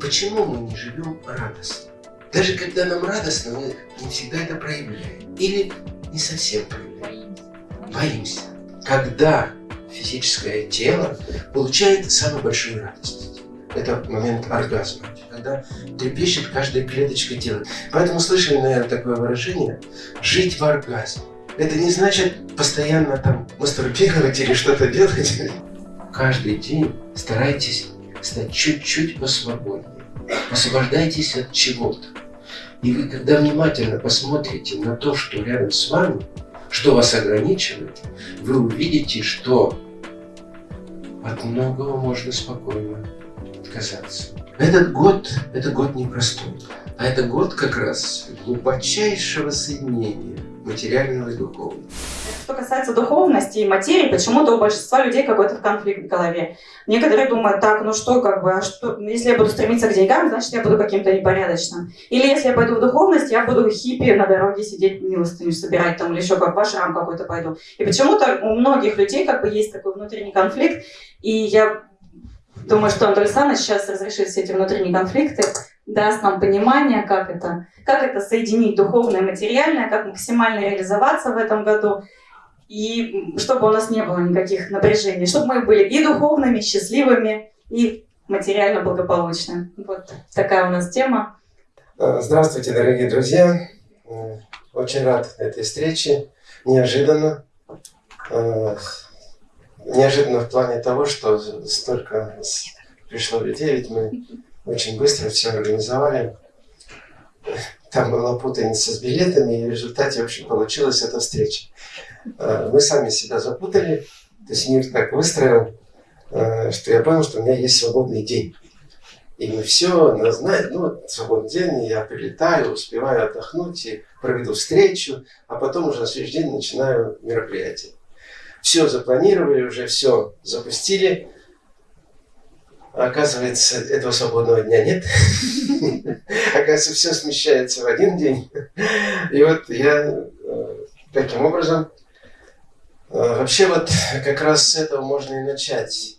Почему мы не живем радостно? Даже когда нам радостно, мы не всегда это проявляем. Или не совсем проявляем. Боимся. Когда физическое тело получает самую большую радость. Это момент оргазма, когда трепещет каждая клеточка тела. Поэтому слышали, наверное, такое выражение «жить в оргазме». Это не значит постоянно там мастурбировать или что-то делать. Каждый день старайтесь стать чуть-чуть посвободнее. Освобождайтесь от чего-то. И вы, когда внимательно посмотрите на то, что рядом с вами, что вас ограничивает, вы увидите, что от многого можно спокойно отказаться. Этот год, это год непростой, а это год как раз глубочайшего соединения материального и духовного. Что касается духовности и материи, почему-то у большинства людей какой-то конфликт в голове. Некоторые думают, так, ну что, как бы, а что, если я буду стремиться к деньгам, значит, я буду каким-то непорядочным. Или если я пойду в духовность, я буду хиппи на дороге сидеть, милостыню собирать там, или еще как в ашрам какой-то пойду. И почему-то у многих людей как бы есть такой внутренний конфликт, и я думаю, что Антон Александрович сейчас разрешит все эти внутренние конфликты, даст нам понимание, как это, как это соединить духовное и материальное, как максимально реализоваться в этом году и чтобы у нас не было никаких напряжений, чтобы мы были и духовными, счастливыми, и материально благополучными. Вот такая у нас тема. Э, здравствуйте, дорогие друзья! Э, очень рад этой встрече. Неожиданно. Э, неожиданно в плане того, что столько пришло людей, ведь мы очень быстро все организовали. Там была путаница с билетами, и в результате, в общем, получилась эта встреча. Э, мы сами себя запутали, то есть мир так выстроил, э, что я понял, что у меня есть свободный день. И мы все назначили, ну, свободный день, я прилетаю, успеваю отдохнуть и проведу встречу, а потом уже на следующий день начинаю мероприятие. Все запланировали, уже все запустили. Оказывается, этого свободного дня нет. Оказывается, все смещается в один день. И вот я э, таким образом Э, вообще вот как раз с этого можно и начать.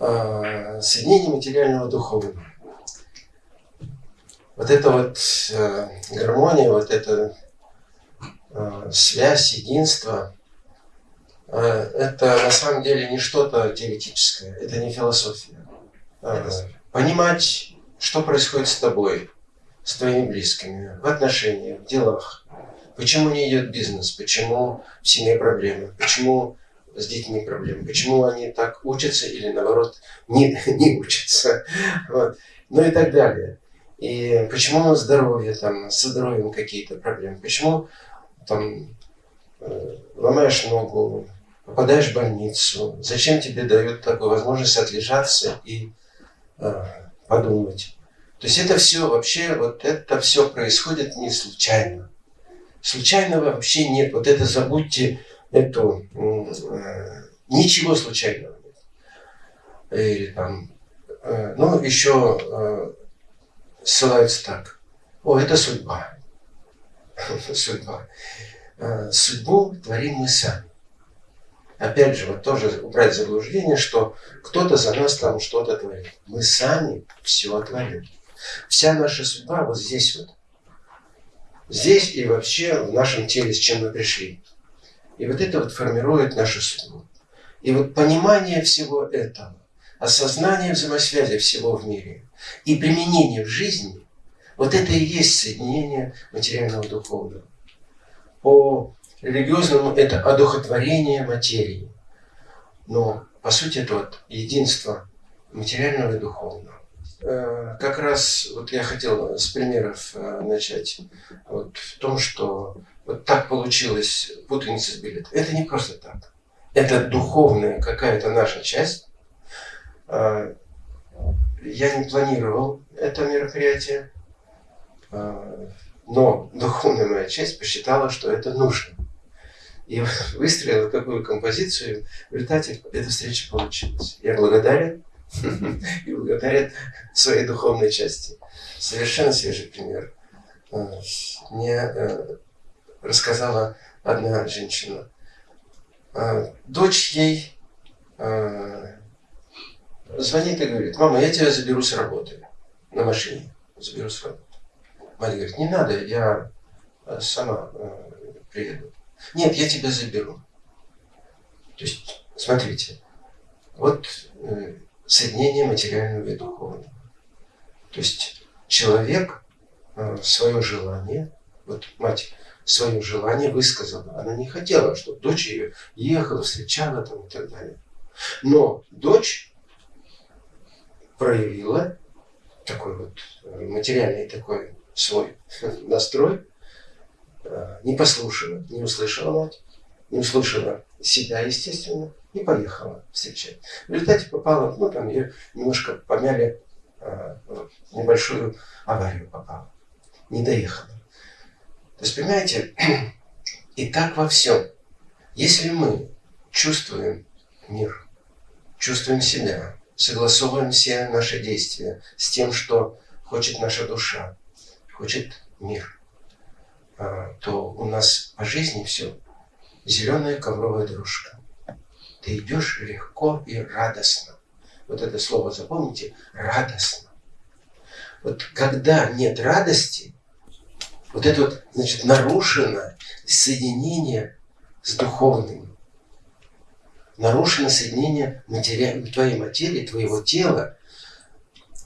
Э, соединение материального духовного. Вот эта вот гармония, вот эта связь, единство, это на самом деле не что-то теоретическое, это не философия. Понимать, что происходит с тобой, с твоими близкими, в отношениях, в делах, Почему не идет бизнес? Почему в семье проблемы? Почему с детьми проблемы? Почему они так учатся или наоборот не, не учатся? Вот. Ну и так далее. И почему здоровье, там, со здоровьем какие-то проблемы? Почему там э, ломаешь ногу, попадаешь в больницу? Зачем тебе дают такую возможность отлежаться и подумать? То есть это все вообще, вот это все происходит не случайно. Случайного вообще нет. Вот это забудьте, эту, э, ничего случайного нет. Или там, э, ну, еще э, ссылаются так. О, это судьба. судьба. Э, судьбу творим мы сами. Опять же, вот тоже убрать заблуждение, что кто-то за нас там что-то творит. Мы сами все творим. Вся наша судьба вот здесь вот здесь и вообще в нашем теле, с чем мы пришли. И вот это вот формирует нашу судьбу. И вот понимание всего этого, осознание взаимосвязи всего в мире и применение в жизни, вот это и есть соединение материального духовного. По религиозному это одухотворение материи. Но по сути это вот единство материального и духовного. Э, как раз вот я хотел с примеров э, начать. Вот в том, что вот так получилось путаница с билетом. Это не просто так. Это духовная какая-то наша часть. Э, я не планировал это мероприятие, но духовная моя часть посчитала, что это нужно. И выстроила такую композицию, в результате эта встреча получилась. Я благодарен и благодарят своей духовной части. Совершенно свежий пример. Э, мне э, рассказала одна женщина. Э, дочь ей звонит и говорит, мама, я тебя заберу с работы. на машине заберу с работы. Мать говорит, не надо, я э, сама э, приеду. Нет, я тебя заберу. То есть, смотрите, вот э, соединение материального и духовного. То есть человек э, свое желание, вот мать свое желание высказала. Она не хотела, чтобы дочь ее ехала, встречала там и так далее. Но дочь проявила такой вот э, материальный такой свой настрой, не послушала, не услышала мать, не услышала себя, естественно, и поехала встречать. В результате попала, ну там ее немножко помяли, э, небольшую аварию попала, не доехала. То есть, понимаете, и так во всем. Если мы чувствуем мир, чувствуем себя, согласовываем все наши действия с тем, что хочет наша душа, хочет мир, то у нас по жизни все зеленая ковровая дорожка. Ты идешь легко и радостно. Вот это слово запомните, радостно. Вот когда нет радости, вот это вот, значит, нарушено соединение с духовным. Нарушено соединение матери... твоей материи, твоего тела,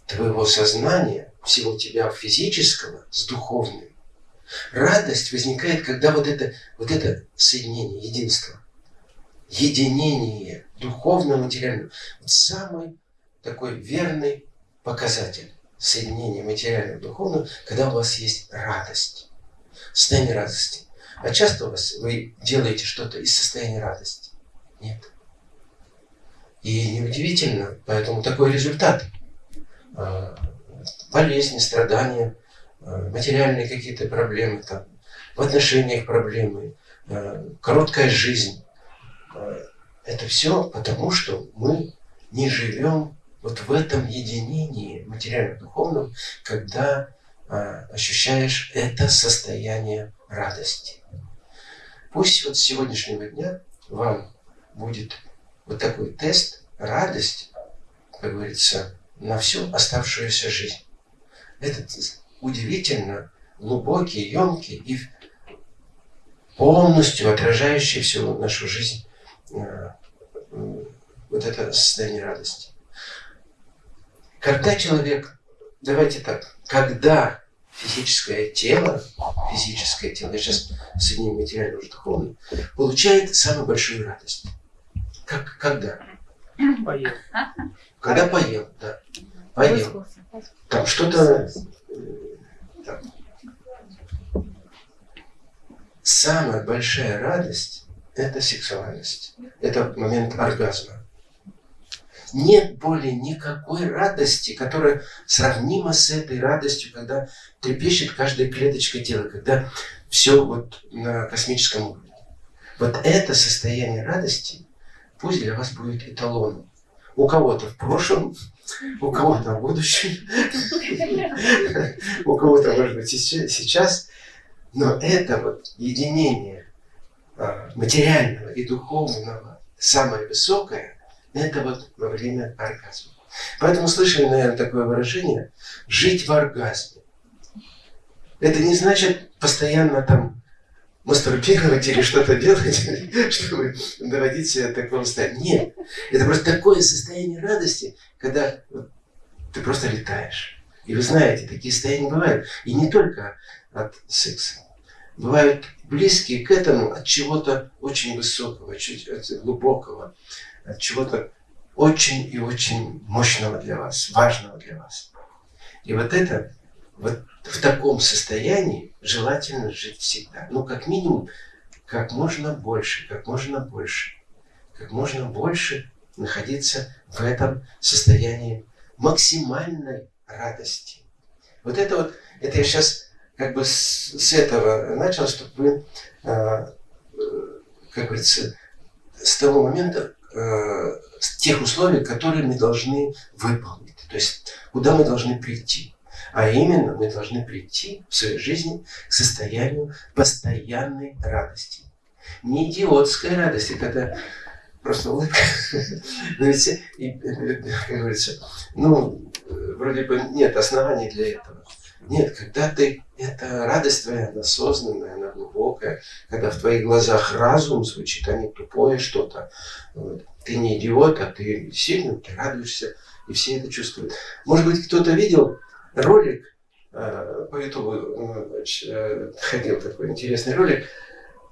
твоего сознания, всего тебя физического с духовным. Радость возникает, когда вот это, вот это соединение, единство, единение духовного, материального, вот самый такой верный показатель соединения материального и духовного, когда у вас есть радость, состояние радости. А часто у вас вы делаете что-то из состояния радости? Нет. И неудивительно, поэтому такой результат. А, болезни, страдания, материальные какие-то проблемы, там, в отношениях проблемы, а, короткая жизнь. Это все потому, что мы не живем вот в этом единении материально-духовном, когда ощущаешь это состояние радости. Пусть вот с сегодняшнего дня вам будет вот такой тест, радость, как говорится, на всю оставшуюся жизнь. Этот удивительно глубокий, емкий и полностью отражающий всю нашу жизнь а, вот это состояние радости. Когда человек, давайте так, когда физическое тело, физическое тело, я сейчас соединю материально уже духовно, получает самую большую радость. Как, когда? Поел. Когда поел, да. Поел. Там что-то... Там. Самая большая радость – это сексуальность. Это момент оргазма нет более никакой радости, которая сравнима с этой радостью, когда трепещет каждая клеточка тела, когда все вот на космическом уровне. Вот это состояние радости пусть для вас будет эталоном. У кого-то в прошлом, у кого-то в будущем, у кого-то, может быть, сейчас. Но это вот единение а, материального и духовного самое высокое – это вот во время оргазма. Поэтому слышали, наверное, такое выражение «жить в оргазме». Это не значит постоянно там мастурбировать или что-то делать, чтобы доводить себя до такого состояния. Нет, это просто такое состояние радости, когда ты просто летаешь. И вы знаете, такие состояния бывают. И не только от секса. Бывают близкие к этому от чего-то очень высокого, чуть глубокого, от чего-то очень и очень мощного для вас, важного для вас. И вот это, вот в таком состоянии желательно жить всегда. Ну, как минимум, как можно больше, как можно больше, как можно больше находиться в этом состоянии максимальной радости. Вот это вот, это я сейчас как бы с, с этого начал, чтобы вы, э, как говорится, с того момента э, тех условий, которые мы должны выполнить. То есть, куда мы должны прийти. А именно, мы должны прийти в своей жизни к состоянию постоянной радости. Не идиотской радости, когда просто улыбка. Но ведь, как говорится, ну, э, вроде бы нет оснований для этого. Нет, когда ты, это радость твоя, она осознанная, она глубокая, когда в твоих глазах разум звучит, а не тупое что-то. Вот. Ты не идиот, а ты сильный, ты радуешься, и все это чувствуют. Может быть, кто-то видел ролик, э, по ютубу э, ходил такой интересный ролик,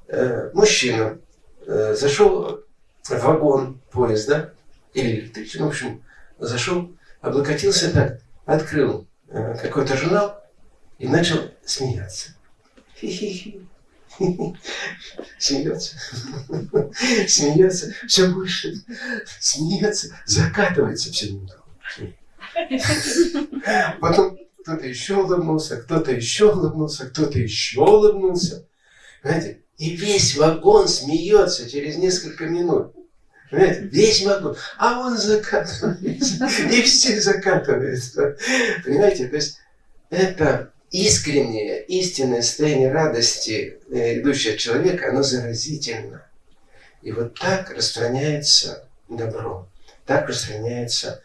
э, мужчина э, зашел в вагон поезда, или электричество, в общем, зашел, облокотился так, открыл э, какой-то журнал и начал смеяться. Смеется, смеется, все больше, смеется, закатывается все. Потом кто-то еще улыбнулся, кто-то еще улыбнулся, кто-то еще улыбнулся. Понимаете? И весь вагон смеется через несколько минут. Понимаете? Весь вагон. А он закатывается. И все закатываются. Понимаете? То есть это искреннее, истинное состояние радости, э, идущее от человека, оно заразительно. И вот так распространяется добро. Так распространяется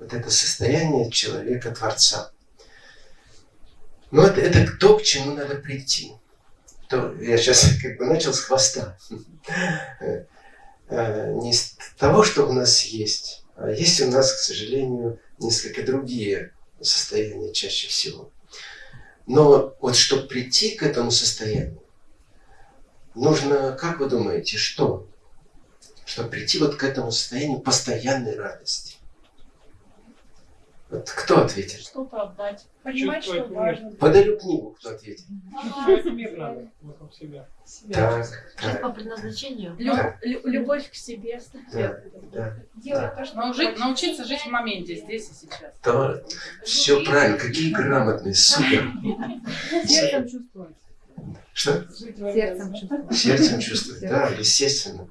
вот это состояние человека-творца. Но это, это то, к чему надо прийти. То, я сейчас как бы начал с хвоста. Э, не с того, что у нас есть, а есть у нас, к сожалению, несколько другие состояния чаще всего. Но вот чтобы прийти к этому состоянию, нужно, как вы думаете, что? Чтобы прийти вот к этому состоянию постоянной радости. Вот кто ответит? Что-то отдать. Понимать, что важно. Подарю книгу, кто ответит. Чувствовать мир надо вокруг себя. Так, так, по предназначению. Лю- Да. лю- любовь к себе. да, да. Делать то, что Научи- научиться жить в моменте, здесь и сейчас. То, все правильно, какие грамотные, супер. сердцем чувствовать. Что? Сердцем чувствовать. Сердцем чувствовать, да, естественно.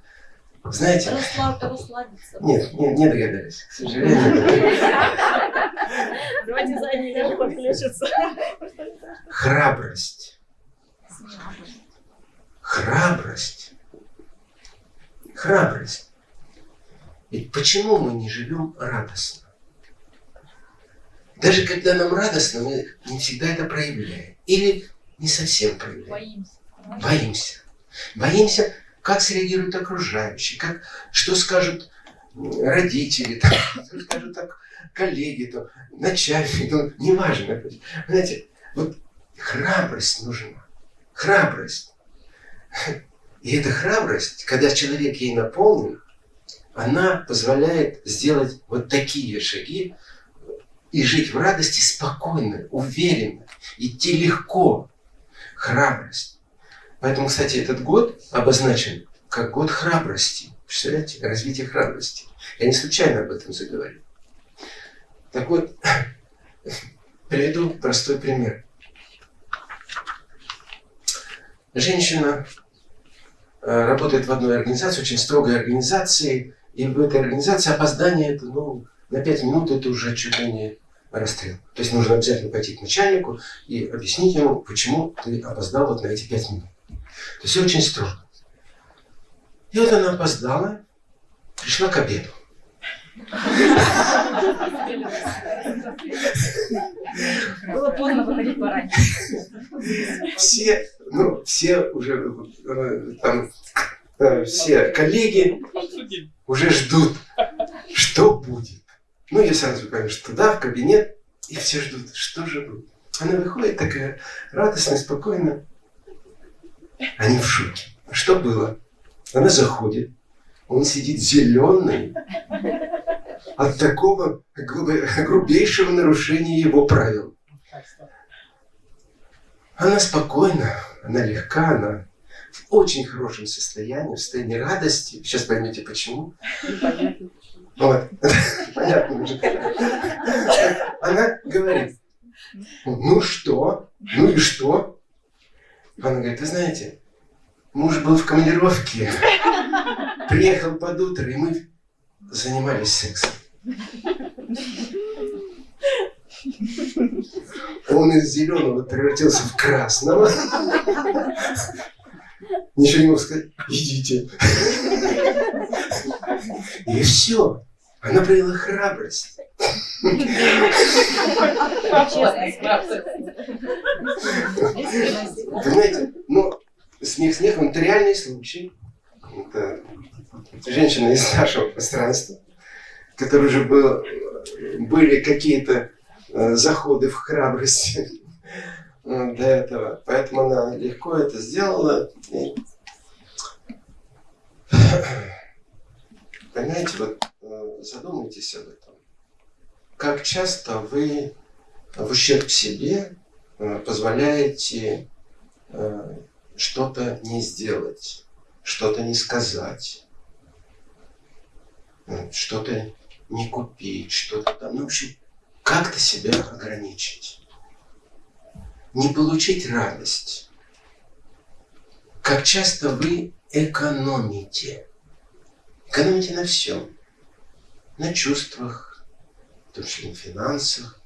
Знаете, нет, не, не догадались, к сожалению. Давайте задние подключиться. Храбрость. Храбрость. Храбрость. Ведь почему мы не живем радостно? Даже когда нам радостно, мы не всегда это проявляем. Или не совсем проявляем. Боимся. Боимся. Боимся, как среагируют окружающие, как, что скажут родители, там, что скажут так, коллеги, там, начальник, ну, неважно. Знаете, вот храбрость нужна. Храбрость. И эта храбрость, когда человек ей наполнен, она позволяет сделать вот такие шаги и жить в радости спокойно, уверенно, идти легко. Храбрость. Поэтому, кстати, этот год обозначен как год храбрости. Представляете? Развитие храбрости. Я не случайно об этом заговорил. Так вот, приведу простой пример. Женщина э, работает в одной организации, очень строгой организации, и в этой организации опоздание это, ну, на 5 минут это уже чуть ли не расстрел. То есть нужно обязательно пойти к начальнику и объяснить ему, почему ты опоздал вот на эти 5 минут. То есть очень строго. И вот она опоздала, пришла к обеду. Было поздно выходить пораньше. Все, ну, все уже э, там, э, все коллеги уже ждут, что будет. Ну, я сразу, конечно, туда, в кабинет, и все ждут, что же будет. Она выходит такая радостная, спокойная. Они в шоке. Что было? Она заходит, он сидит зеленый от такого грубейшего нарушения его правил. Она спокойна, она легка, она в очень хорошем состоянии, в состоянии радости. Сейчас поймете почему. Вот. Понятно. Она говорит, ну что? Ну и что? Она говорит, вы знаете, муж был в командировке, приехал под утро, и мы занимались сексом. Он из зеленого превратился в красного. Ничего не мог сказать. Идите. И все. Она проявила храбрость. Понимаете? Ну, смех смехом, это реальный случай. Это женщина из нашего пространства, которая уже был, были какие-то э, заходы в храбрость э, до этого. Поэтому она легко это сделала. И... Понимаете, вот э, задумайтесь об этом. Как часто вы в ущерб себе позволяете что-то не сделать, что-то не сказать, что-то не купить, что-то там. Ну, в общем, как-то себя ограничить. Не получить радость. Как часто вы экономите. Экономите на всем. На чувствах, в том числе на финансах,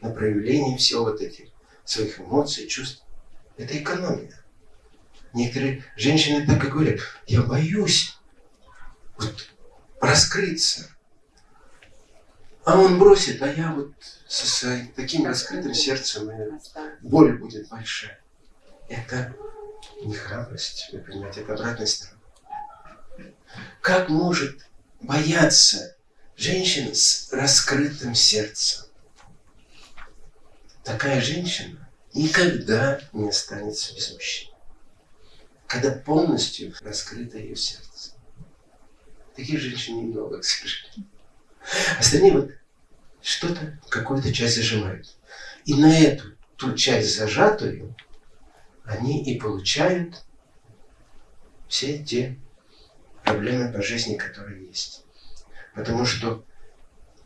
на проявлении всего вот этих своих эмоций, чувств. Это экономия. Некоторые женщины так и говорят, я боюсь вот раскрыться. А он бросит, а я вот со своим таким раскрытым сердцем, боль будет большая. Это не храбрость, вы понимаете, это обратная сторона. Как может бояться женщина с раскрытым сердцем? Такая женщина никогда не останется без мужчины. Когда полностью раскрыто ее сердце. Таких женщин немного, к сожалению. Остальные вот что-то, какую-то часть зажимают. И на эту ту часть зажатую они и получают все те проблемы по жизни, которые есть. Потому что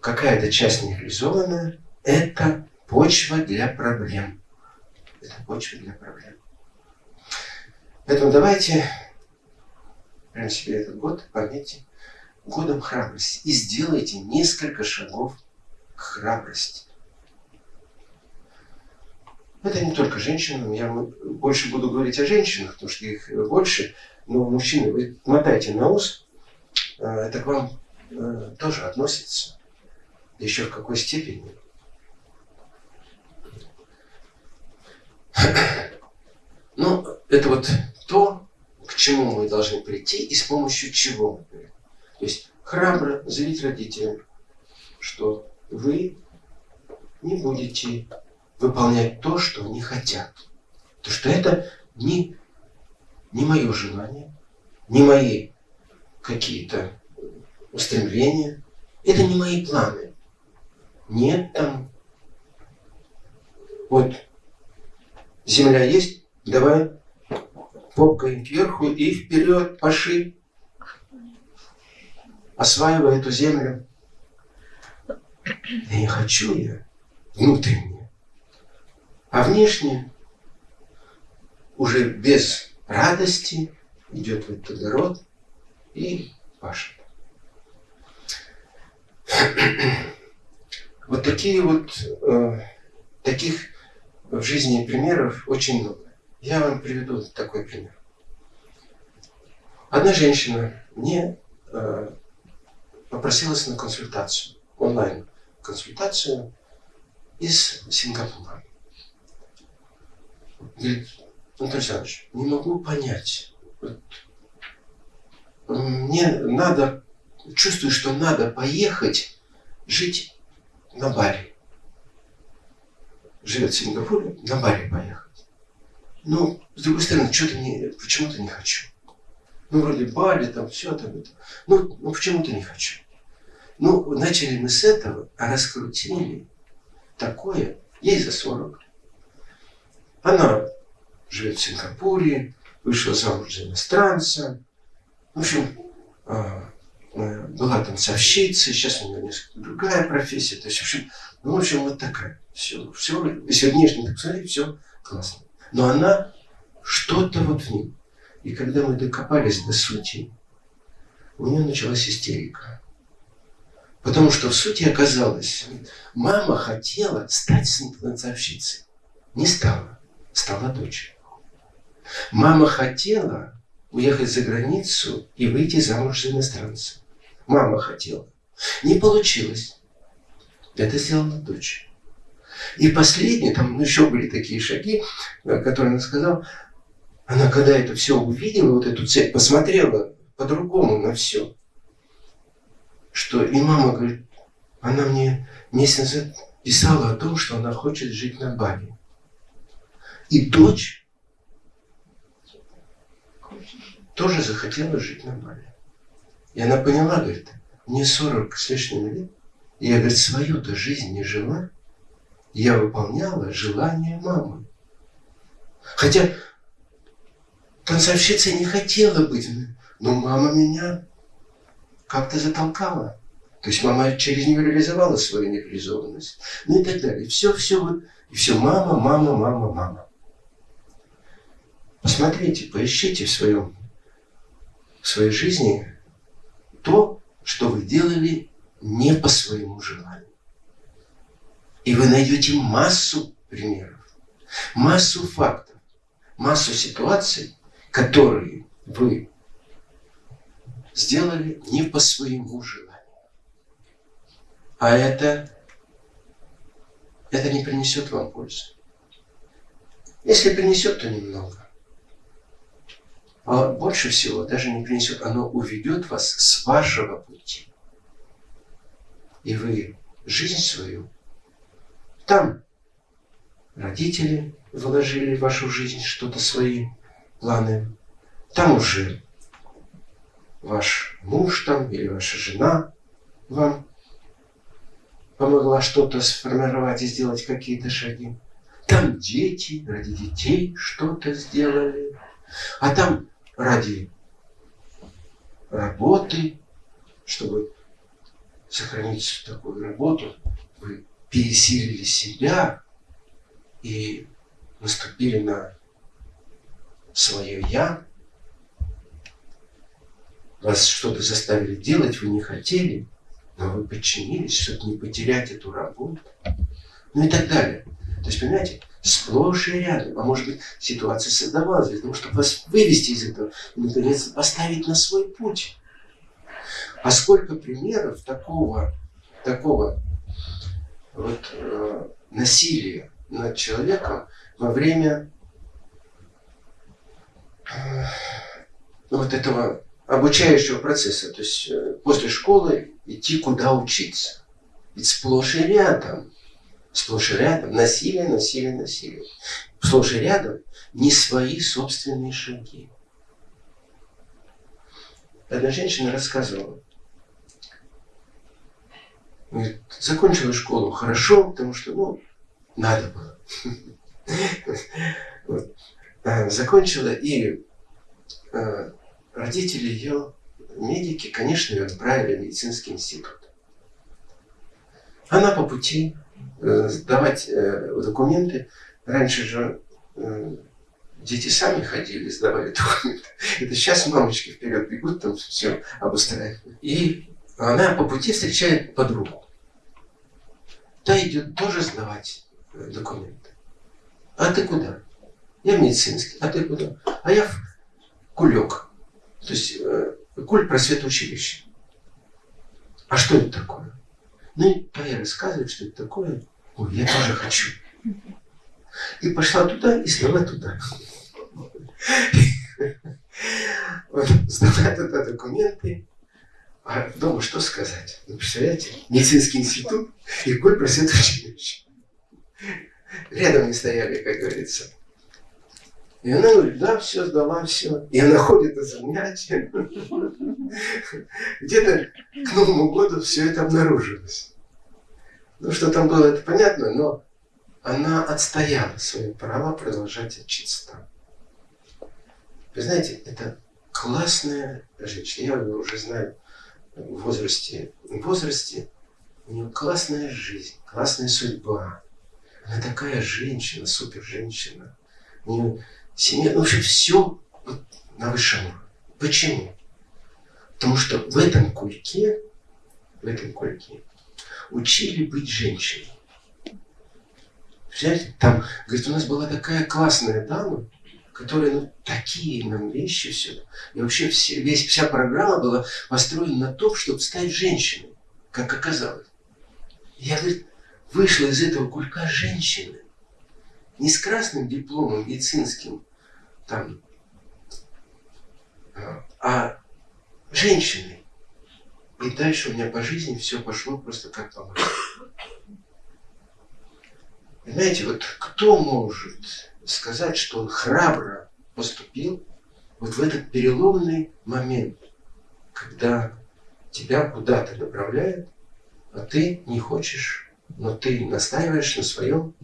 какая-то часть нереализованная – это почва для проблем. Это почва для проблем. Поэтому давайте прямо себе этот год пометьте годом храбрости и сделайте несколько шагов к храбрости. Это не только женщинам, я больше буду говорить о женщинах, потому что их больше, но мужчины, вы мотаете на ус, э, это к вам э, тоже относится. Еще в какой степени. Ну, это вот то, к чему мы должны прийти и с помощью чего. То есть храбро заявить родителям, что вы не будете выполнять то, что они хотят. Потому что это не, не мое желание, не мои какие-то устремления, это не мои планы. Нет там. Вот земля есть, давай попкой кверху и вперед, поши. Осваивай эту землю. Я не хочу я внутренне. А внешне уже без радости идет в этот огород и пашет. Вот такие вот, э, таких в жизни примеров очень много. Я вам приведу такой пример. Одна женщина мне э, попросилась на консультацию, онлайн консультацию из Сингапура. Говорит, Анатолий Александрович, не могу понять. Вот, мне надо, чувствую, что надо поехать жить на Бали. Живет в Сингапуре, на Бали поехать. Ну, с другой стороны, почему-то не хочу. Ну, вроде Бали, там все там это. Ну, ну почему-то не хочу. Ну, начали мы с этого, а раскрутили такое, ей за 40. Она живет в Сингапуре, вышла замуж за иностранца. В общем, а, э, была там совщицей, сейчас у нее несколько другая профессия. То есть, в общем, ну, в общем, вот такая. Все, все, если внешне так посмотреть, все классно. Но она что-то вот в ней. И когда мы докопались до сути, у нее началась истерика. Потому что в сути оказалось, мама хотела стать танцовщицей. Не стала. Стала дочь. Мама хотела уехать за границу и выйти замуж за иностранца. Мама хотела. Не получилось. Это сделала дочь. И последнее, там еще были такие шаги, которые она сказала, она когда это все увидела, вот эту цель, посмотрела по-другому на все. Что и мама говорит, она мне месяц назад писала о том, что она хочет жить на Бали. И дочь тоже захотела жить на Бали. И она поняла, говорит, мне 40 с лишним лет, и я, говорит, свою-то жизнь не жила, я выполняла желание мамы. Хотя танцовщицей не хотела быть, но мама меня как-то затолкала. То есть мама через нее реализовала свою нереализованность. Ну и так далее. Все, все вот, и все мама, мама, мама, мама. Посмотрите, поищите в своем, в своей жизни то, что вы делали не по своему желанию. И вы найдете массу примеров, массу фактов, массу ситуаций, которые вы сделали не по своему желанию. А это, это не принесет вам пользы. Если принесет, то немного. А больше всего даже не принесет, оно уведет вас с вашего пути. И вы жизнь свою там родители вложили в вашу жизнь что-то свои планы. Там уже ваш муж там или ваша жена вам помогла что-то сформировать и сделать какие-то шаги. Там дети ради детей что-то сделали. А там ради работы, чтобы сохранить такую работу, вы пересилили себя и наступили на свое «я», вас что-то заставили делать, вы не хотели, но вы подчинились, чтобы не потерять эту работу, ну и так далее. То есть, понимаете, сплошь и рядом. А может быть, ситуация создавалась для того, чтобы вас вывести из этого и, наконец, поставить на свой путь. А сколько примеров такого, такого вот, э, насилия над человеком во время вот этого обучающего процесса, то есть э, после школы идти куда учиться. Ведь сплошь и рядом, сплошь и рядом насилие, насилие, насилие. Сплошь и рядом не свои собственные шаги. Одна женщина рассказывала, Говорит, закончила школу хорошо, потому что, ну, надо было. А, закончила, и а, родители ее, медики, конечно, ее отправили в медицинский институт. Она по пути э, сдавать э, документы. Раньше же э, дети сами ходили, сдавали документы. Это сейчас мамочки вперед бегут, там все обустраивают. И она по пути встречает подругу. Та идет тоже сдавать э, документы. А ты куда? Я медицинский. А ты куда? А я в кулек. То есть э, куль просвет училище. А что это такое? Ну и та рассказывает, что это такое. Ой, я тоже хочу. И пошла туда и сдала туда. Сдала туда документы. А дома что сказать? Ну, представляете, медицинский институт и Коль просвет училище. Рядом не стояли, как говорится. И она говорит, да, все, сдала, все. И она ходит на занятия. Где-то к Новому году все это обнаружилось. Ну, что там было, это понятно, но она отстояла свои права продолжать учиться там. Вы знаете, это классная женщина. Я ее уже знаю в возрасте, в возрасте у нее классная жизнь, классная судьба. Она такая женщина, супер женщина. У нее семья, вообще все на высшем уровне. Почему? Потому что в этом кульке, в этом кульке учили быть женщиной. Представляете, там, говорит, у нас была такая классная дама, которые ну, такие нам вещи все. И вообще все, весь, вся программа была построена на том, чтобы стать женщиной, как оказалось. Я, говорит, вышла из этого кулька женщины. Не с красным дипломом медицинским, там, а, а женщиной. И дальше у меня по жизни все пошло просто как по. Понимаете, вот кто может сказать, что он храбро поступил вот в этот переломный момент, когда тебя куда-то направляют, а ты не хочешь, но ты настаиваешь на своем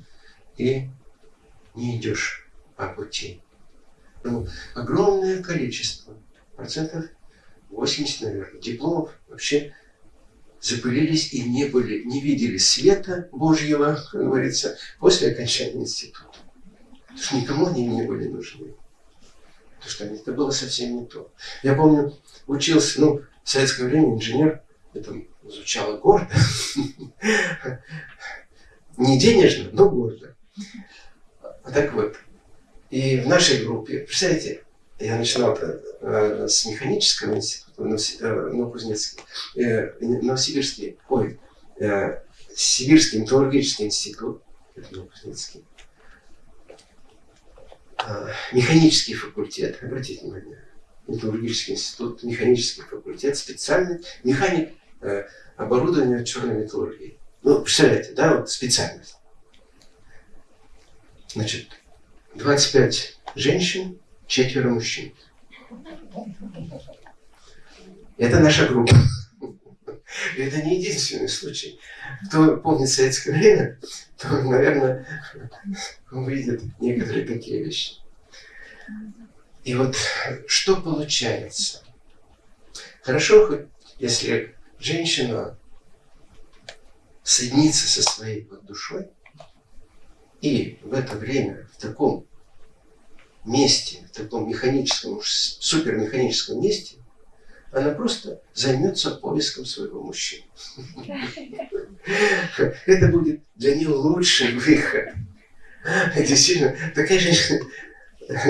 и не идешь по пути. Ну, огромное количество, процентов 80, наверное, дипломов вообще запылились и не были, не видели света Божьего, как говорится, после окончания института. Потому что никому они не были нужны. Потому что это было совсем не то. Я помню, учился, ну, в советское время инженер, это звучало гордо, не денежно, но гордо. Так вот, и в нашей группе, представляете, я начинал э, с механического института, э, Новокузнецкий, э, Новосибирский, ой, Сибирский металлургический институт, это Новокузнецкий, э, механический факультет, обратите внимание, металлургический институт, механический факультет, специальный механик оборудования черной металлургии. Ну, представляете, да, вот специальность. Значит, 25 женщин, четверо мужчин. Это наша группа. Это не единственный случай. Кто помнит советское время, то, наверное, увидит некоторые такие вещи. И вот что получается? Хорошо, хоть если женщина соединится со своей душой, и в это время, в таком месте, в таком механическом, супермеханическом месте, она просто займется поиском своего мужчины. Это будет для нее лучший выход. Действительно, такая женщина,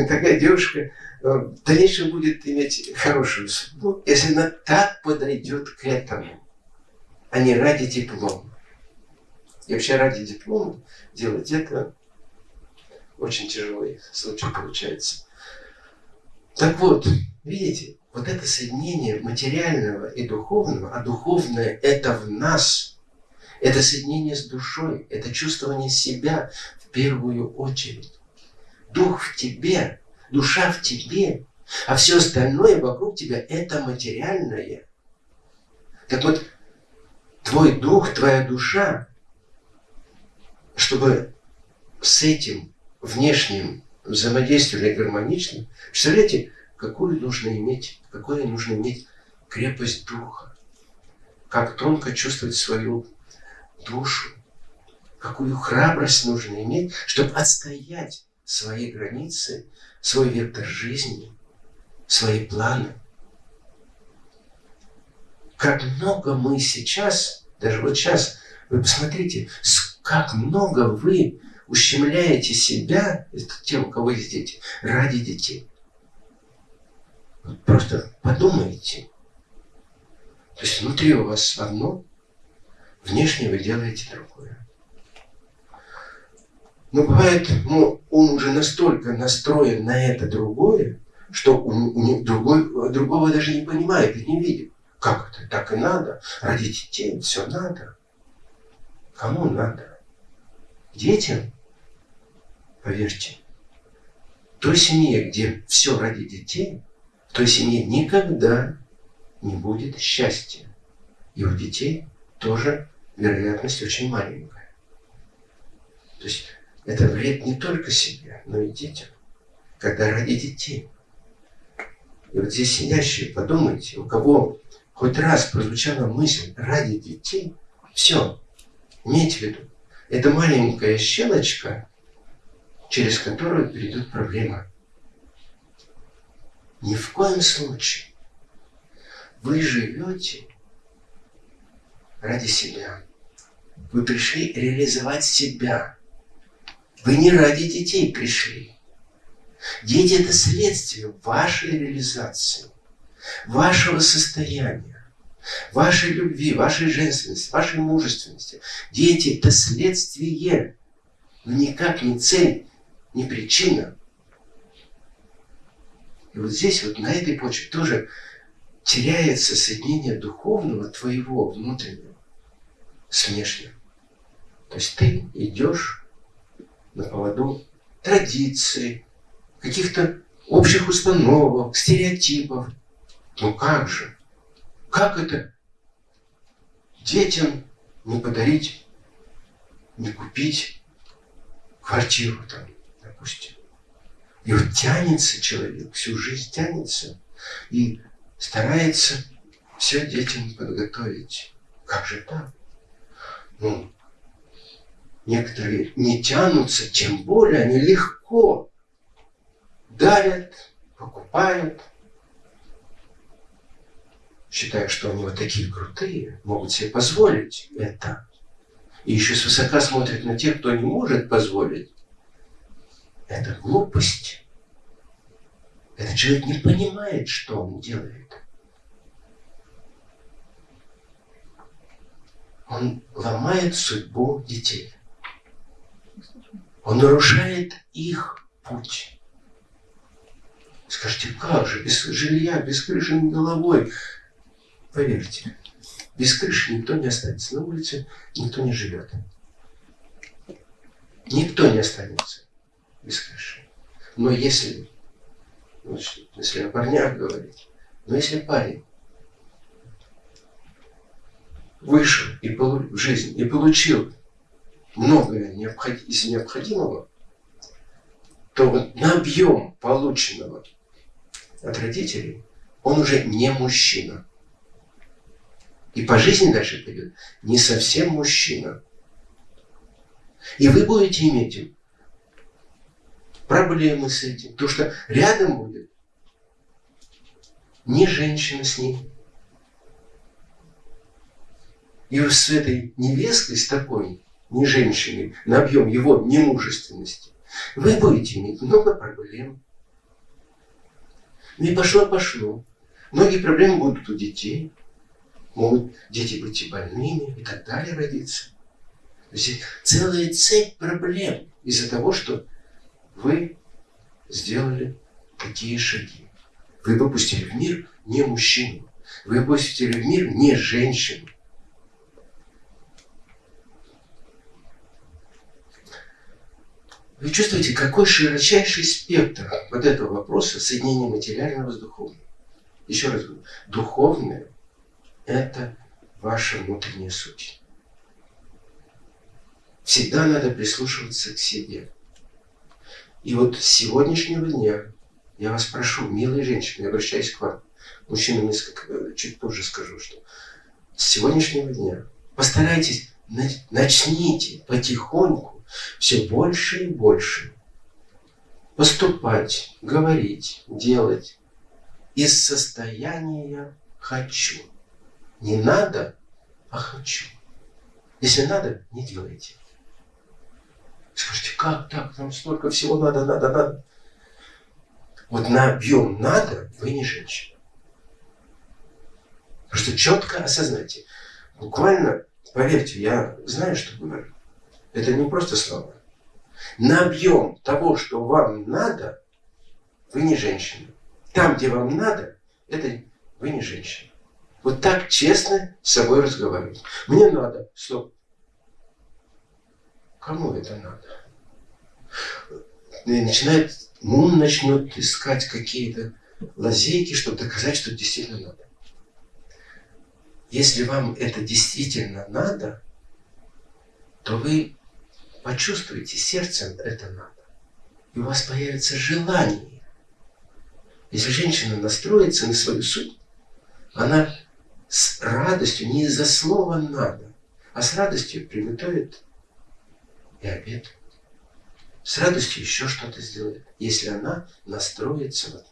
такая девушка э, в дальнейшем будет иметь хорошую судьбу, если она так подойдет к этому, а не ради диплома. И вообще ради диплома делать это очень тяжелый случай получается. Так вот, видите, вот это соединение материального и духовного, а духовное это в нас, это соединение с душой, это чувствование себя в первую очередь. Дух в тебе, душа в тебе, а все остальное вокруг тебя это материальное. Так вот, твой дух, твоя душа, чтобы с этим внешним взаимодействовали гармонично, представляете, какую нужно иметь, какую нужно иметь крепость духа, как тонко чувствовать свою душу, какую храбрость нужно иметь, чтобы отстоять свои границы, свой вектор жизни, свои планы. Как много мы сейчас, даже вот сейчас, вы посмотрите, как много вы ущемляете себя, это те, у кого есть дети, ради детей. Просто подумайте. То есть внутри у вас одно, внешне вы делаете другое. Но бывает, ну, он уже настолько настроен на это другое, что у, у другой, другого даже не понимает и не видит. Как это? Так и надо. Ради детей все надо. Кому надо? Детям? Поверьте, той семье, где все ради детей, в той семье никогда не будет счастья. И у детей тоже вероятность очень маленькая. То есть это вред не только себе, но и детям, когда ради детей. И вот здесь сидящие, подумайте, у кого хоть раз прозвучала мысль ради детей, все, имейте в виду, это маленькая щелочка через которую перейдет проблема. Ни в коем случае. Вы живете ради себя. Вы пришли реализовать себя. Вы не ради детей пришли. Дети – это следствие вашей реализации, вашего состояния, вашей любви, вашей женственности, вашей мужественности. Дети – это следствие, но никак не цель, не причина. И вот здесь, вот на этой почве тоже теряется соединение духовного твоего внутреннего с внешним. То есть ты идешь на поводу традиций, каких-то общих установок, стереотипов. Ну как же? Как это детям не подарить, не купить квартиру там, допустим? И вот тянется человек, всю жизнь тянется и старается все детям подготовить. Как же так? Ну, некоторые не тянутся, тем более они легко дарят, покупают, считая, что они вот такие крутые, могут себе позволить это. И еще свысока смотрят на тех, кто не может позволить. Это глупость. Этот человек не понимает, что он делает. Он ломает судьбу детей. Он нарушает их путь. Скажите, как же, без жилья, без крыши над головой? Поверьте, без крыши никто не останется. На улице никто не живет. Никто не останется без крыши. Но если, значит, если о парнях говорить, но если парень вышел и полу- в жизнь и получил многое необход- из необходимого, то вот на объем полученного от родителей он уже не мужчина. И по жизни дальше пойдет не совсем мужчина. И вы будете иметь проблемы с этим. Потому что рядом будет не женщина с ним. И с этой невесткой, с такой, не женщиной, на объем его немужественности, вы будете иметь много проблем. И пошло-пошло. Многие проблемы будут у детей. Могут дети быть и больными и так далее родиться. То есть целая цепь проблем из-за того, что вы сделали такие шаги. Вы выпустили в мир не мужчину. Вы выпустили в мир не женщину. Вы чувствуете, какой широчайший спектр вот этого вопроса соединения материального с духовным. Еще раз говорю, духовное – это ваша внутренняя суть. Всегда надо прислушиваться к себе. И вот с сегодняшнего дня я вас прошу, милые женщины, я обращаюсь к вам, мужчинам несколько, чуть позже скажу, что с сегодняшнего дня постарайтесь, начните потихоньку все больше и больше поступать, говорить, делать из состояния «хочу». Не надо, а «хочу». Если надо, не делайте. Скажите, как так? Там столько всего надо, надо, надо. Вот на объем надо, вы не женщина. Потому что четко осознайте. Буквально, поверьте, я знаю, что говорю. Это не просто слова. На объем того, что вам надо, вы не женщина. Там, где вам надо, это вы не женщина. Вот так честно с собой разговаривать. Мне надо. Стоп. Кому это надо? И начинает, ум начнет искать какие-то лазейки, чтобы доказать, что действительно надо. Если вам это действительно надо, то вы почувствуете сердцем это надо. И у вас появится желание. Если женщина настроится на свою суть, она с радостью, не из-за слова «надо», а с радостью приготовит и обед. С радостью еще что-то сделает, если она настроится вот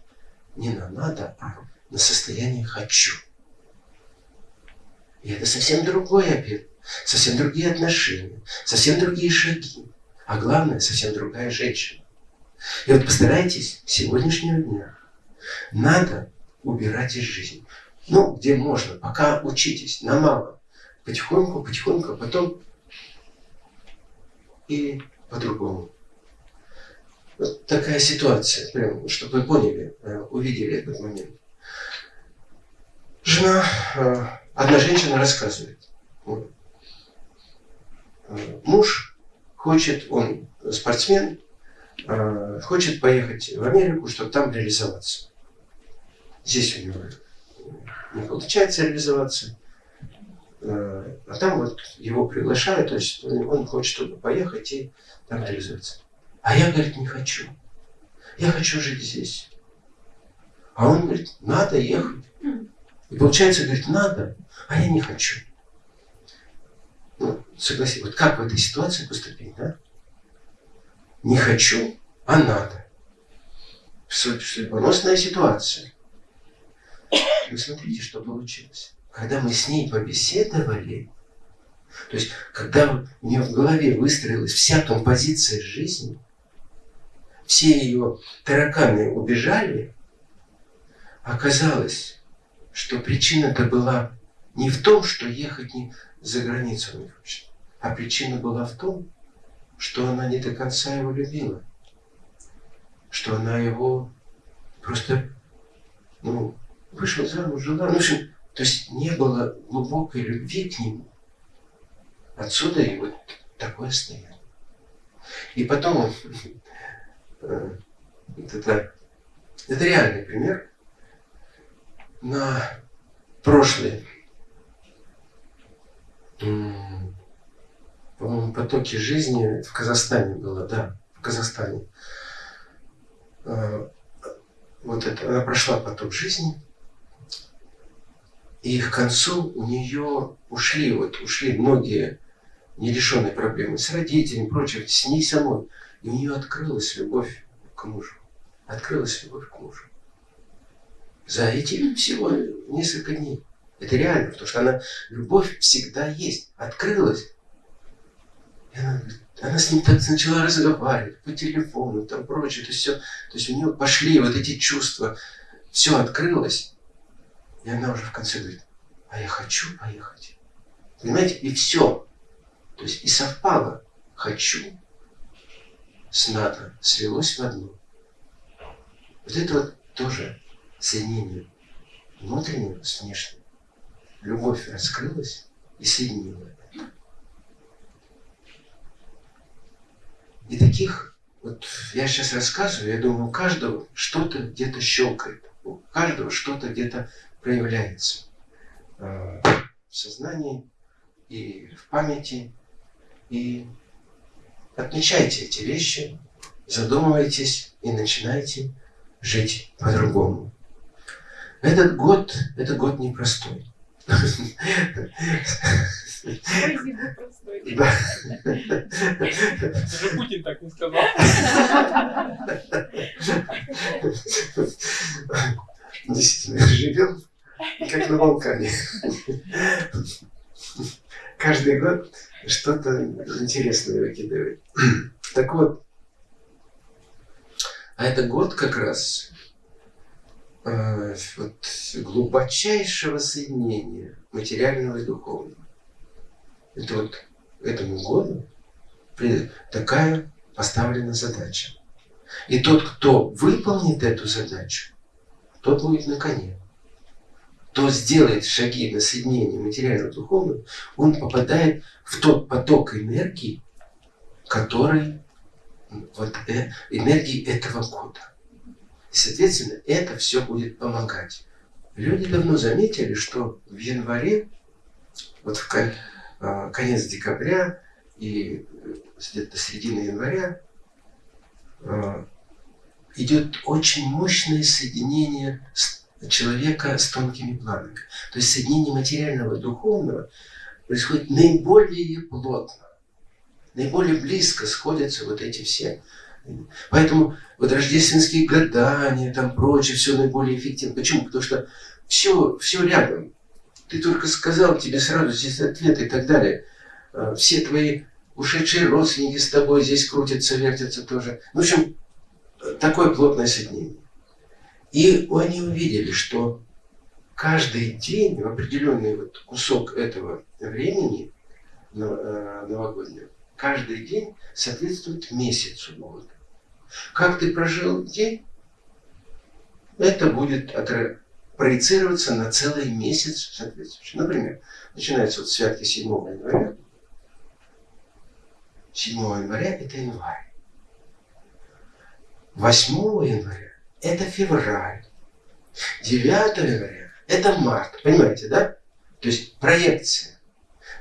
не на «надо», а на состояние «хочу». И это совсем другой обед, совсем другие отношения, совсем другие шаги, а главное, совсем другая женщина. И вот постарайтесь сегодняшнего дня надо убирать из жизни. Ну, где можно, пока учитесь, на мало. Потихоньку, потихоньку, а потом и по-другому. Вот такая ситуация, прям, чтобы вы поняли, э, увидели этот момент. Жена, э, одна женщина рассказывает. э, Муж хочет, он спортсмен, хочет поехать в Америку, чтобы там реализоваться. Здесь у него не получается реализоваться. Э, А там вот его приглашают, то есть он хочет туда поехать и там реализоваться. А я, говорит, не хочу. Я хочу жить здесь. А он говорит, надо ехать. И получается, говорит, надо, а я не хочу. Ну, согласись, вот как в этой ситуации поступить, да? Не хочу, а надо. Су- Судьбоносная ситуация. Вы смотрите, что получилось. Когда мы с ней побеседовали, то есть, когда у нее в голове выстроилась вся композиция жизни, все ее тараканы убежали, оказалось, что причина-то была не в том, что ехать не за границу не хочет, а причина была в том, что она не до конца его любила, что она его просто, ну, вышла замуж, жила, ну, в общем, то есть не было глубокой любви к нему. Отсюда и вот такое состояние. И потом, э, вот это, это реальный пример. На прошлый, м, по-моему, потоке жизни в Казахстане было, да, в Казахстане. Э, Вот это, она прошла поток жизни, и к концу у нее ушли, вот ушли многие нерешенные проблемы с родителями, прочее, с ней самой. И у нее открылась любовь к мужу. Открылась любовь к мужу. За эти всего несколько дней. Это реально, потому что она, любовь всегда есть. Открылась. И она, она с ним так начала разговаривать по телефону, там прочее. То есть, все, то есть у нее пошли вот эти чувства. Все открылось. И она уже в конце говорит, а я хочу поехать. Понимаете? И все. То есть и совпало. Хочу с надо слилось в одно. Вот это вот тоже соединение внутреннего с внешним. Любовь раскрылась и соединила это. И таких, вот я сейчас рассказываю, я думаю, у каждого что-то где-то щелкает, у каждого что-то где-то проявляется э, в сознании и в памяти. И отмечайте эти вещи, задумывайтесь и начинайте жить по-другому. Этот год, это год непростой. Даже Путин так не сказал. Действительно, живем как на Балкане. Каждый год что-то интересное выкидывает. Так вот, а это год как раз э, вот, глубочайшего соединения материального и духовного. Это вот этому году такая поставлена задача. И тот, кто выполнит эту задачу, тот будет на коне. Кто сделает шаги на соединение материального духовного, он попадает в тот поток энергии, который вот, э, энергии этого года. И, соответственно, это все будет помогать. Люди давно заметили, что в январе, вот в кон- а, конец декабря и э, где-то середина января а, идет очень мощное соединение с- человека с тонкими планами. То есть соединение материального и духовного происходит наиболее плотно, наиболее близко сходятся вот эти все. Поэтому вот рождественские гадания, там прочее, все наиболее эффективно. Почему? Потому что все, все рядом. Ты только сказал, тебе сразу здесь ответ и так далее. А, Все твои ушедшие родственники с тобой здесь крутятся, вертятся тоже. В общем, такое плотное соединение. И они увидели, что каждый день в определенный вот кусок этого времени э, новогоднего, каждый день соответствует месяцу года. Как ты прожил день, это будет проецироваться на целый месяц соответствующий. Например, начинается вот святки 7 января. 7 января это январь. 8 января это февраль. 9 января это март. Понимаете, да? То есть проекция.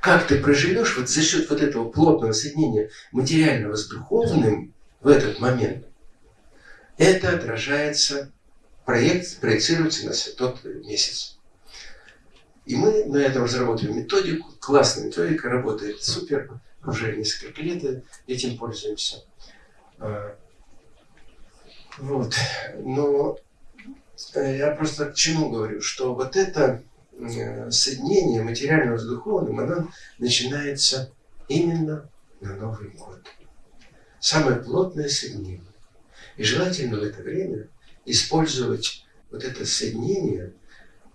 Как ты проживешь вот за счет вот этого плотного соединения материального с духовным в этот момент, это отражается проект проецируется на тот месяц. И мы на этом разработали методику. Классная методика, работает супер. Уже несколько лет этим пользуемся. Вот. Но э, я просто к чему говорю, что вот это э, соединение материального с духовным, оно начинается именно на Новый год. Самое плотное соединение. И желательно в это время использовать вот это соединение,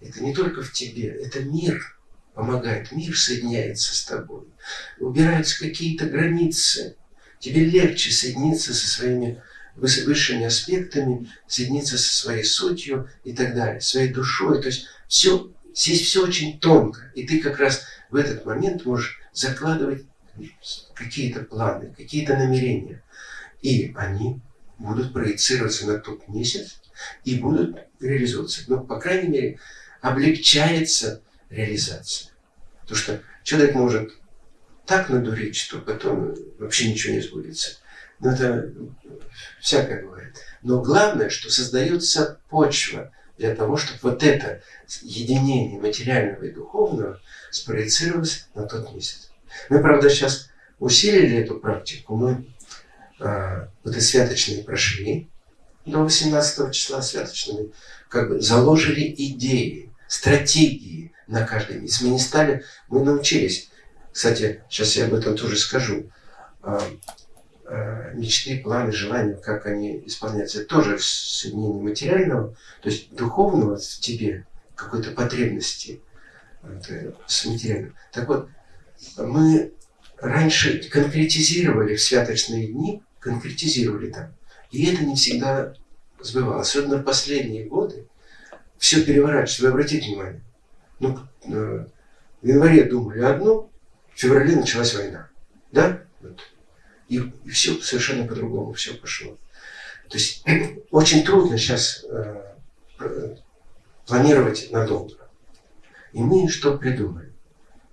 это не только в тебе, это мир помогает, мир соединяется с тобой. Убираются какие-то границы, тебе легче соединиться со своими высшими аспектами, соединиться со своей сутью и так далее, своей душой. То есть все, здесь все очень тонко. И ты как раз в этот момент можешь закладывать какие-то планы, какие-то намерения. И они будут проецироваться на тот месяц и будут реализовываться. Но, по крайней мере, облегчается реализация. Потому что человек может так надурить, что потом вообще ничего не сбудется. Но это всякое бывает. Но главное, что создается почва для того, чтобы вот это единение материального и духовного спроецировалось на тот месяц. Мы, правда, сейчас усилили эту практику. Мы а, вот эти святочные прошли до 18 числа святочными, как бы заложили идеи, стратегии на каждый месяц. Мы не стали, мы научились. Кстати, сейчас я об этом тоже скажу. А, мечты, планы, желания, как они исполняются, это тоже соединение материального, то есть духовного в тебе, какой-то потребности с материальным. Так вот, мы раньше конкретизировали в святочные дни конкретизировали там. И это не всегда сбывалось. Особенно в последние годы все переворачивается. Вы обратите внимание. Ну, э, в январе думали одно, в феврале началась война. Да? Вот. И, все совершенно по-другому все пошло. То есть очень трудно сейчас э, планировать надолго. И мы что придумали?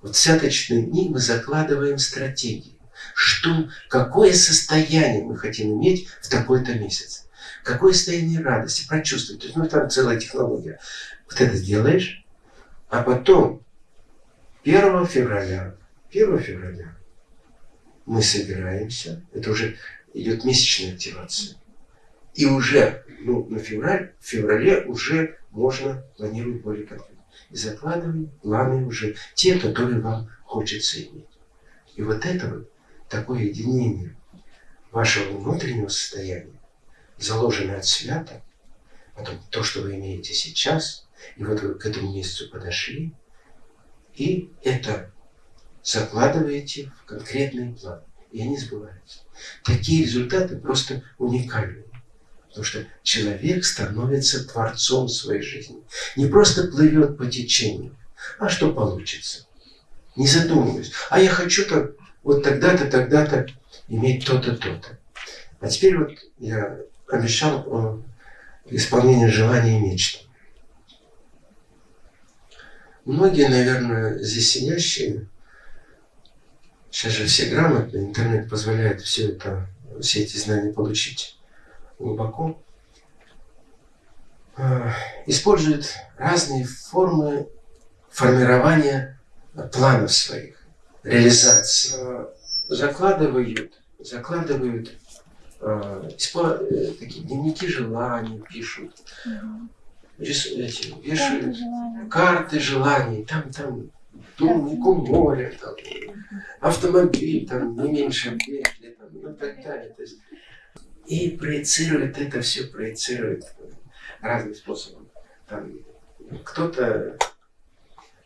Вот святочные дни мы закладываем стратегии что, какое состояние мы хотим иметь в такой-то месяц. Какое состояние радости, прочувствовать. То есть, ну, там целая технология. Вот это сделаешь, а потом 1 февраля, 1 февраля мы собираемся, это уже идет месячная активация. И уже ну, на февраль, в феврале уже можно планировать более конкретно. И закладываем планы уже, те, которые вам хочется иметь. И вот это вот такое единение вашего внутреннего состояния, заложенное от свята, потом то, что вы имеете сейчас, и вот вы к этому месяцу подошли, и это закладываете в конкретный план, и они сбываются. Такие результаты просто уникальные. Потому что человек становится творцом своей жизни. Не просто плывет по течению, а что получится. Не задумываясь. А я хочу так вот тогда-то, тогда-то иметь то-то, то-то. А теперь вот я обещал о исполнении желаний и мечт. Многие, наверное, здесь сидящие, сейчас же все грамотные, интернет позволяет все это, все эти знания получить глубоко, а, используют разные формы формирования планов своих реализации. Э, закладывают, закладывают э, э, такие дневники желаний пишут, рис, эти, вешают карты, карты желаний, там, там, домик у моря, там, автомобиль, там, не меньше петли, там, ну, так далее. То есть, и проецирует это все, проецирует разным способом. Кто-то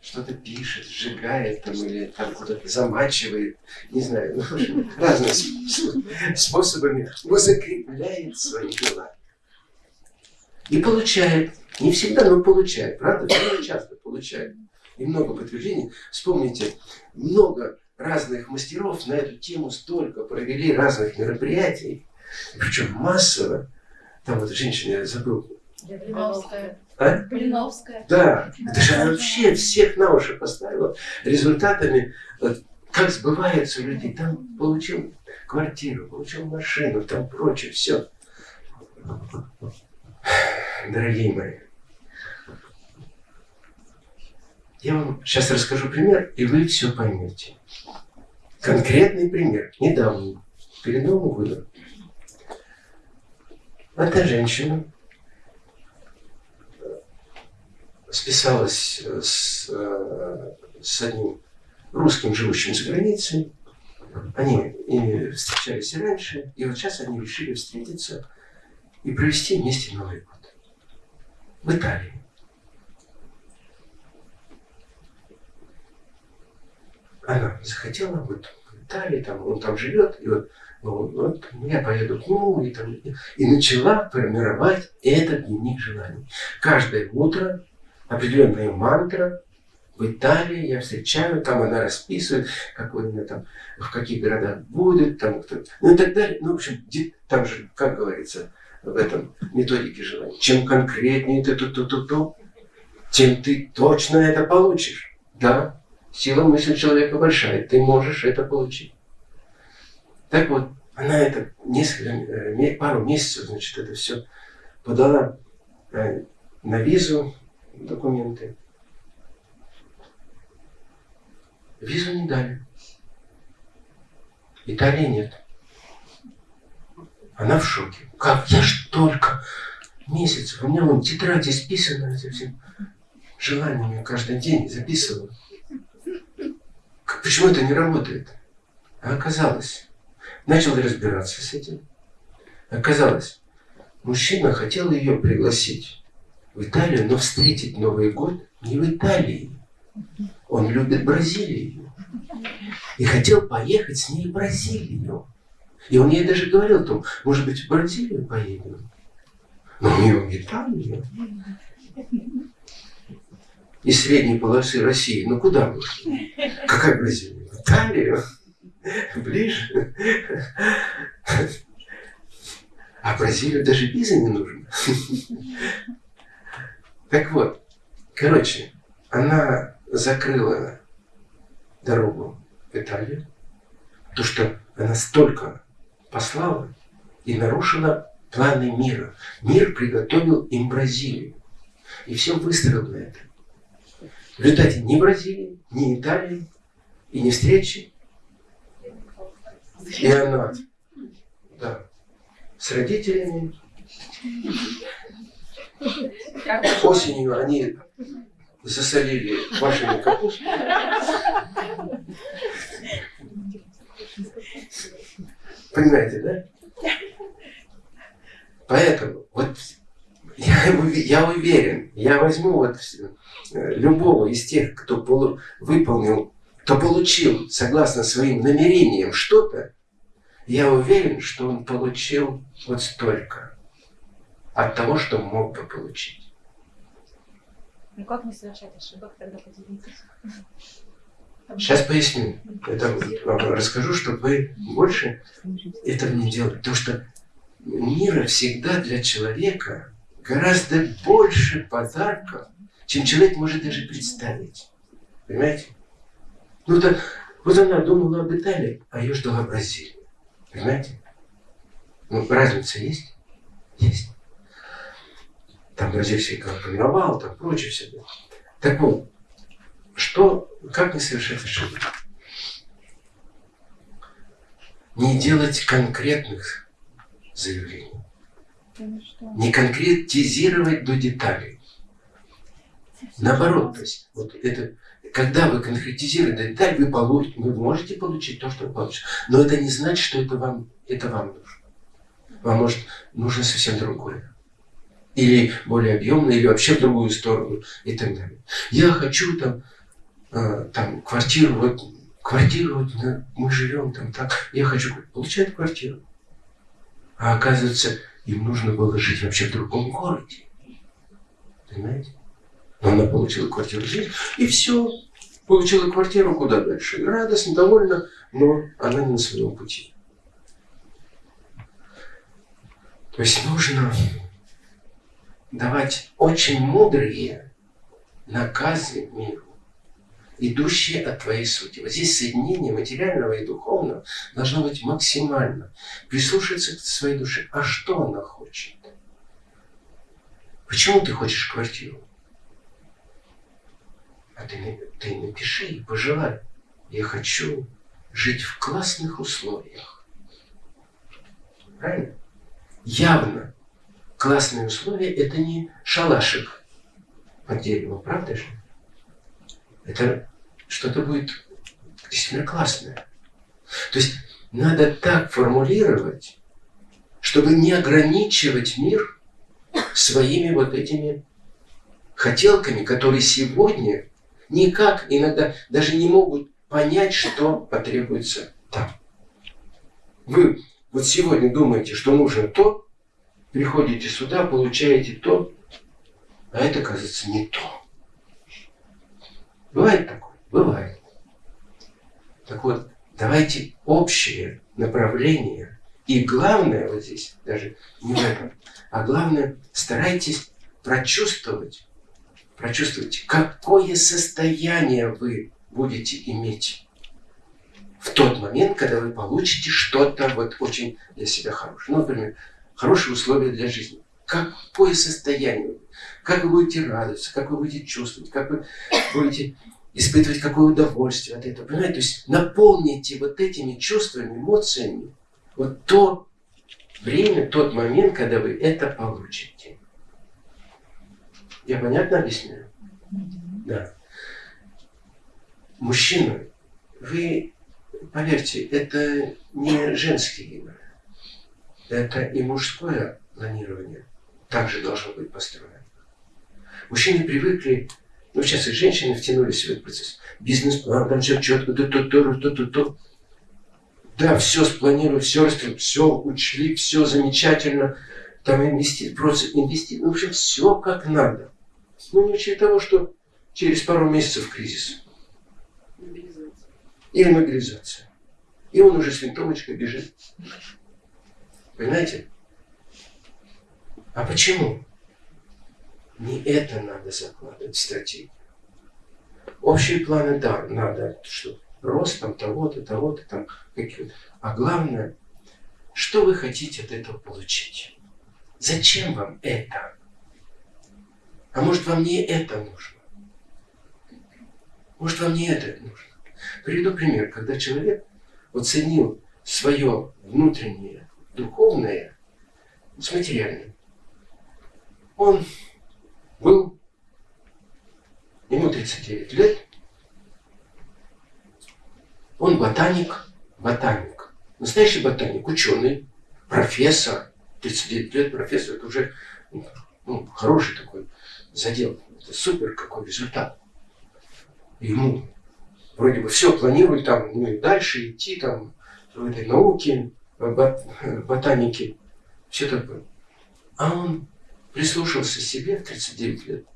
что-то пишет, сжигает там или там куда-то замачивает, не знаю, ну, разными способами закрепляет свои дела. И получает. Не всегда, но получает. Правда? Довольно часто получает. И много подтверждений. Вспомните, много разных мастеров на эту тему столько провели разных мероприятий. Причем массово. Там вот женщина, я забыл. Блиновская. А? Блиновская. Да, это же она вообще всех на уши поставила результатами, как сбывается у людей. Там получил квартиру, получил машину, там прочее, все. Дорогие мои, я вам сейчас расскажу пример, и вы все поймете. Конкретный пример, недавний, перед Новым годом. Эта женщина списалась с, э, с одним русским, живущим за границей. Они и встречались и раньше, и вот сейчас они решили встретиться и провести вместе Новый год. В Италии. Она захотела вот в Италии, там, он там живет, и вот, ну, вот я поеду к нему, и, там, и начала формировать этот дневник желаний. Каждое утро определенная мантра. В Италии я встречаю, там она расписывает, какой у меня там, в каких городах будет, там кто ну и так далее. Ну, в общем, там же, как говорится, в этом методике желания. Чем конкретнее ты то-то-то-то, тем ты точно это получишь. Да, сила мысли человека большая, ты можешь это получить. Так вот, она это несколько, э, пару месяцев, значит, это все подала э, на визу документы. Визу не дали. Италии нет. Она в шоке. Как? Я ж только месяцев. У меня вон тетрадь исписана совсем желаниями каждый день записываю. Почему это не работает? А оказалось, начал разбираться с этим. Оказалось, мужчина хотел ее пригласить в Италию, но встретить Новый год не в Италии. Он любит Бразилию. И хотел поехать с ней в Бразилию. И он ей даже говорил, там, может быть, в Бразилию поедем. Но у нее в Италию. Из средней полосы России. Ну куда мы? Какая Бразилия? В Италию? Ближе? А Бразилию даже виза не нужна. Так вот, короче, она закрыла дорогу в Италию, то что она столько послала и нарушила планы мира. Мир приготовил им Бразилию. И все выстроил на это. В результате ни Бразилии, ни Италии, и ни встречи. И она да, с родителями Осенью они засолили вашими капусту. Понимаете, да? Поэтому вот я, я уверен, я возьму вот э, любого из тех, кто полу, выполнил, кто получил, согласно своим намерениям, что-то, я уверен, что он получил вот столько от того, что мог бы получить. Ну как не совершать ошибок тогда поделитесь? Сейчас поясню. Это вам расскажу, чтобы вы больше этого не делали. Потому что мира всегда для человека гораздо больше подарков, чем человек может даже представить. Понимаете? Ну так, вот она думала об Италии, а ее ждала Бразилия. Понимаете? Ну, разница есть? Есть там бразильский карнавал, там прочее все. Так вот, что, как не совершать ошибки? Не делать конкретных заявлений. Не конкретизировать до деталей. Наоборот, то есть, вот это, когда вы конкретизируете до деталей, вы, получите, вы можете получить то, что вы получите. Но это не значит, что это вам, это вам нужно. Вам может нужно совсем другое. или более объемно, или вообще в другую сторону и так далее. Я хочу там, э, там квартиру, вот квартиру, вот, мы живем там так, я хочу получать квартиру. А оказывается, им нужно было жить вообще в другом городе. Понимаете? Но она получила квартиру здесь, и все. Получила квартиру куда дальше. Радостно, довольна, но она не на своем пути. То есть нужно давать очень мудрые наказы миру, идущие от твоей сути. Вот здесь соединение материального и духовного должно быть максимально. Прислушаться к своей душе. А что она хочет? Почему ты хочешь квартиру? А ты, ты напиши и пожелай. Я хочу жить в классных условиях. Правильно? Явно классные условия – это не шалашик под деревом, правда же? Это что-то будет действительно классное. То есть надо так формулировать, чтобы не ограничивать мир своими вот этими хотелками, которые сегодня никак иногда даже не могут понять, что потребуется там. Вы вот сегодня думаете, что нужно то, приходите сюда, получаете то, а это, кажется, не то. Бывает такое? Бывает. Так вот, давайте общее направление. И главное вот здесь, даже не в этом, а главное, старайтесь прочувствовать, прочувствовать, какое состояние вы будете иметь в тот момент, когда вы получите что-то вот очень для себя хорошее. Ну, например, хорошие условия для жизни. Какое состояние? Как вы будете радоваться, как вы будете чувствовать, как вы будете испытывать какое удовольствие от этого. Понимаете? То есть наполните вот этими чувствами, эмоциями вот то время, тот момент, когда вы это получите. Я понятно объясняю? Да. Мужчина, вы, поверьте, это не женский игры. Это и мужское планирование также должно быть построено. Мужчины привыкли, ну сейчас и женщины втянулись в этот процесс. Бизнес-план, там все четко, то, то, то, то, то, то. Да, все спланировали, все распределили, все учли, все замечательно. Там инвести, просто инвести, ну, в общем, все как надо. Ну, не учли того, что через пару месяцев кризис. Или мобилизация. И он уже с винтовочкой бежит. Понимаете? А почему? Не это надо закладывать в стратегию. Общие планы, да, надо, что рост там того-то, того-то, там какие-то. А главное, что вы хотите от этого получить? Зачем вам это? А может, вам не это нужно? Может, вам не это нужно? Приведу пример, когда человек оценил свое внутреннее духовное с материальным. Он был, ему 39 лет, он ботаник, ботаник, настоящий ботаник, ученый, профессор, 39 лет профессор, это уже ну, хороший такой задел, это супер какой результат. Ему вроде бы все планирует там, ну и дальше идти там в этой науке, ботаники, все такое. А он прислушался себе в 39 лет,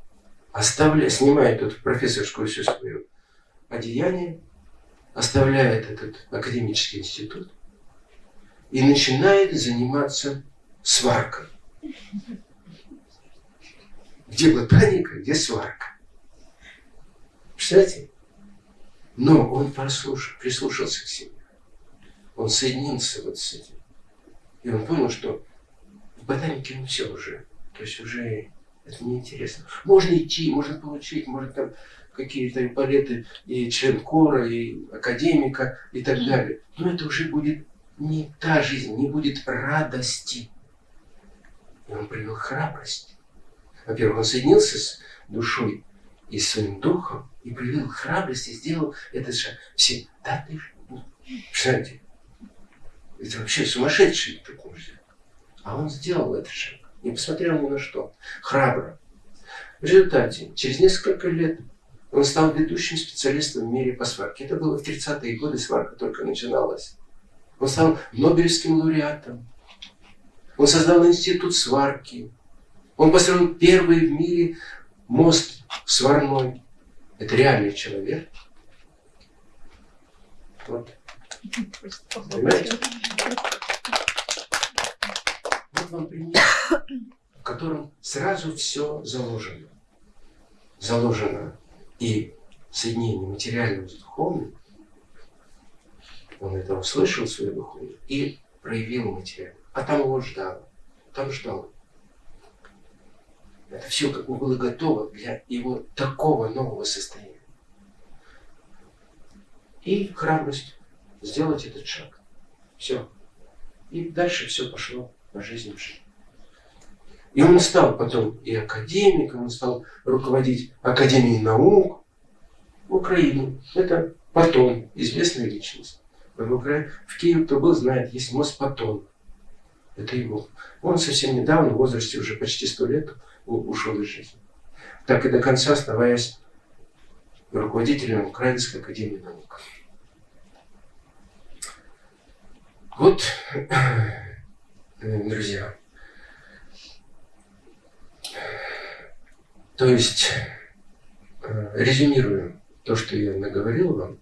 оставляя, снимает тут профессорскую всю свою одеяние, оставляет этот академический институт и начинает заниматься сваркой. Где ботаника, где сварка. Представляете? Но он послушал, прислушался к себе он соединился вот с этим. И он понял, что в ботанике ну все уже. То есть уже это неинтересно. Можно идти, можно получить, может там какие-то палеты и член кора, и академика, и так далее. Но это уже будет не та жизнь, не будет радости. И он привел храбрость. Во-первых, он соединился с душой и своим духом, и привел храбрость, и сделал этот шаг. Все, да ты, представляете, это вообще сумасшедший так нельзя. А он сделал этот шаг. Не посмотрел ни на что, храбро. В результате, через несколько лет он стал ведущим специалистом в мире по сварке. Это было в 30-е годы, сварка только начиналась. Он стал Нобелевским лауреатом. Он создал институт сварки. Он построил первый в мире мост сварной. Это реальный человек. Вот. Понимаете? Вам пример, в котором сразу все заложено. Заложено и соединение материального с духовным. Он это услышал, свое духовное, и проявил материально. А там его ждало. Там ждал. Это все как бы было готово для его такого нового состояния. И храбрость сделать этот шаг. Все. И дальше все пошло жизни в жизнь. И он стал потом и академиком, он стал руководить Академией наук в Украине. Это Потом, известная личность. В Киеве, кто был, знает, есть мост Потом. Это его. Он совсем недавно, в возрасте уже почти сто лет, ушел из жизни. Так и до конца оставаясь руководителем Украинской Академии Наук. Вот, друзья, то есть, э, резюмируем то, что я наговорил вам.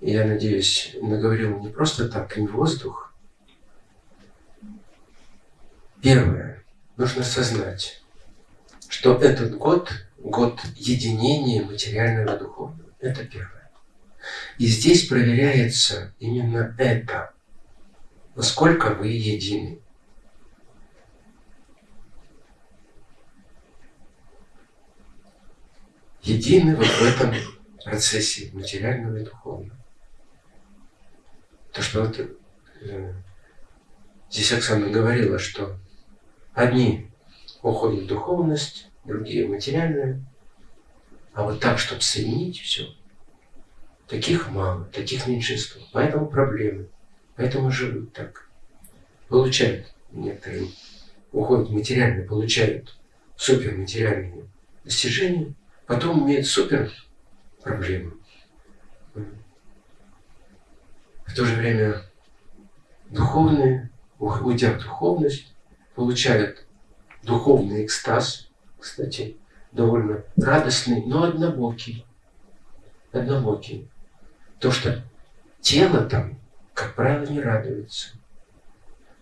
Я надеюсь, наговорил не просто так, не воздух. Первое. Нужно осознать, что этот год – год единения материального и духовного. Это первое. И здесь проверяется именно это. Насколько вы едины. Едины вот в этом процессе материального и духовного. То, что вот э, здесь Оксана говорила, что одни уходят в духовность, другие в материальное, а вот так, чтобы соединить все, таких мало, таких меньшинство. Поэтому проблемы, поэтому живут так. Получают некоторые, уходят в материальное, получают суперматериальные достижения, потом имеют супер проблемы. В то же время духовные, уйдя в духовность, получают духовный экстаз, кстати, довольно радостный, но однобокий. Однобокий. То, что тело там, как правило, не радуется.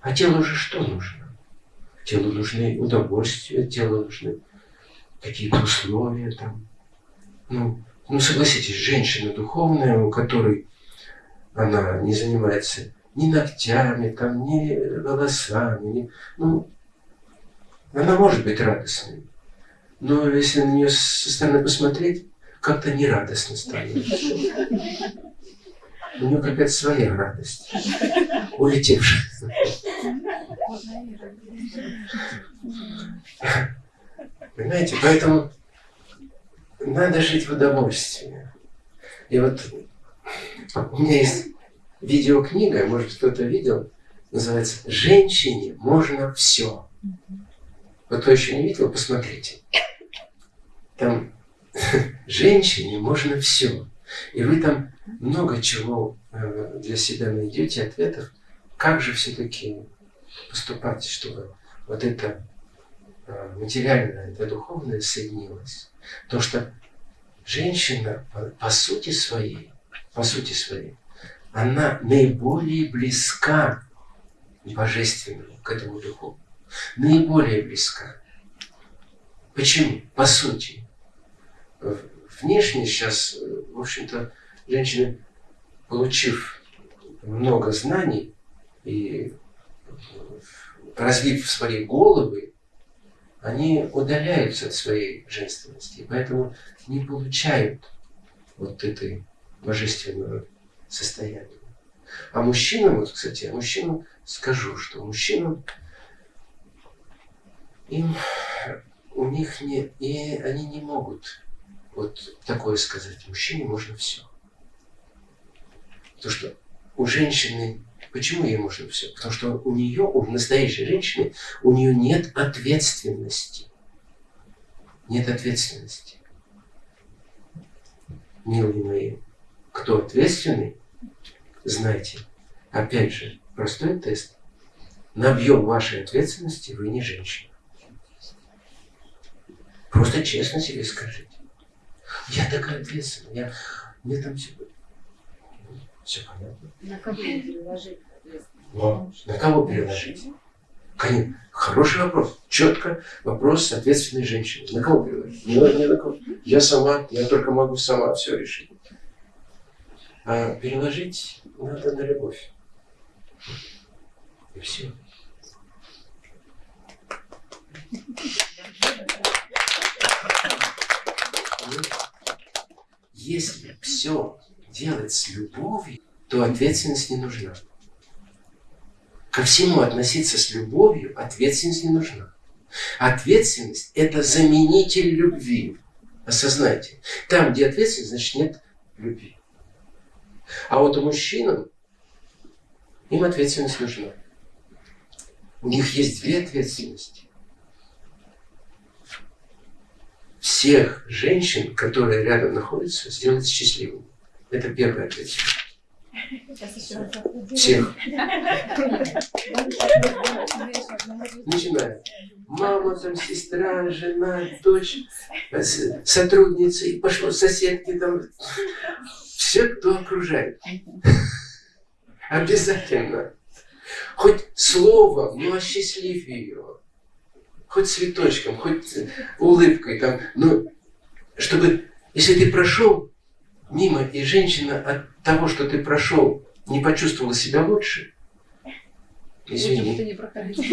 А телу же что нужно? Телу нужны удовольствия, телу нужны какие-то условия там. Ну, ну согласитесь, женщина духовная, у которой она не занимается ни ногтями, там, ни волосами, ни, ну, она может быть радостной. Но если на нее со стороны посмотреть, как-то нерадостно станет. У нее какая-то своя радость, улетевшая. Понимаете, поэтому надо жить в удовольствии. И вот у меня есть видеокнига, может кто-то видел, называется «Женщине можно все». Вот кто еще не видел, посмотрите. Там женщине можно все. И вы там много чего э, для себя найдете, ответов, как же все-таки поступать, чтобы вот это э, материальное, это духовное соединилось. Потому что женщина по, сути своей, по сути своей, она наиболее близка божественному, к этому духовному наиболее близка. Почему? По сути. Внешне сейчас, в общем-то, женщины, получив много знаний и развив свои головы, они удаляются от своей женственности, поэтому не получают вот этой божественного состояния. А мужчинам, вот, кстати, мужчинам скажу, что мужчинам им, у них не, и они не могут вот такое сказать. Мужчине можно все. То, что у женщины Почему ей можно все? Потому что у нее, у настоящей женщины, у нее нет ответственности. Нет ответственности. Милые мои, кто ответственный, знайте, опять же, простой тест. На объем вашей ответственности вы не женщина. Просто честно себе скажите. Я такая ответственная, я, мне там все, все понятно. На кого переложить Но на кого переложить? Конечно, хороший вопрос. Четко вопрос ответственной женщины. На кого переложить? Не, не на кого. Я сама, я только могу сама все решить. А переложить надо на любовь. И все. Если все делать с любовью, то ответственность не нужна. Ко всему относиться с любовью, ответственность не нужна. Ответственность – это заменитель любви. Осознайте. Там, где ответственность, значит нет любви. А вот у мужчин им ответственность нужна. У них есть две ответственности. Всех женщин, которые рядом находятся, сделать счастливыми. Это еще раз Всех. Начиная. Мама, там, сестра, жена, дочь, сотрудница, и пошло соседки там. Все, кто окружает. Обязательно. Хоть словом, но осчастлив ее. Хоть цветочком, хоть улыбкой там. Но чтобы, если ты прошел мимо, и женщина от того, что ты прошел, не почувствовала себя лучше, извини. не проходил.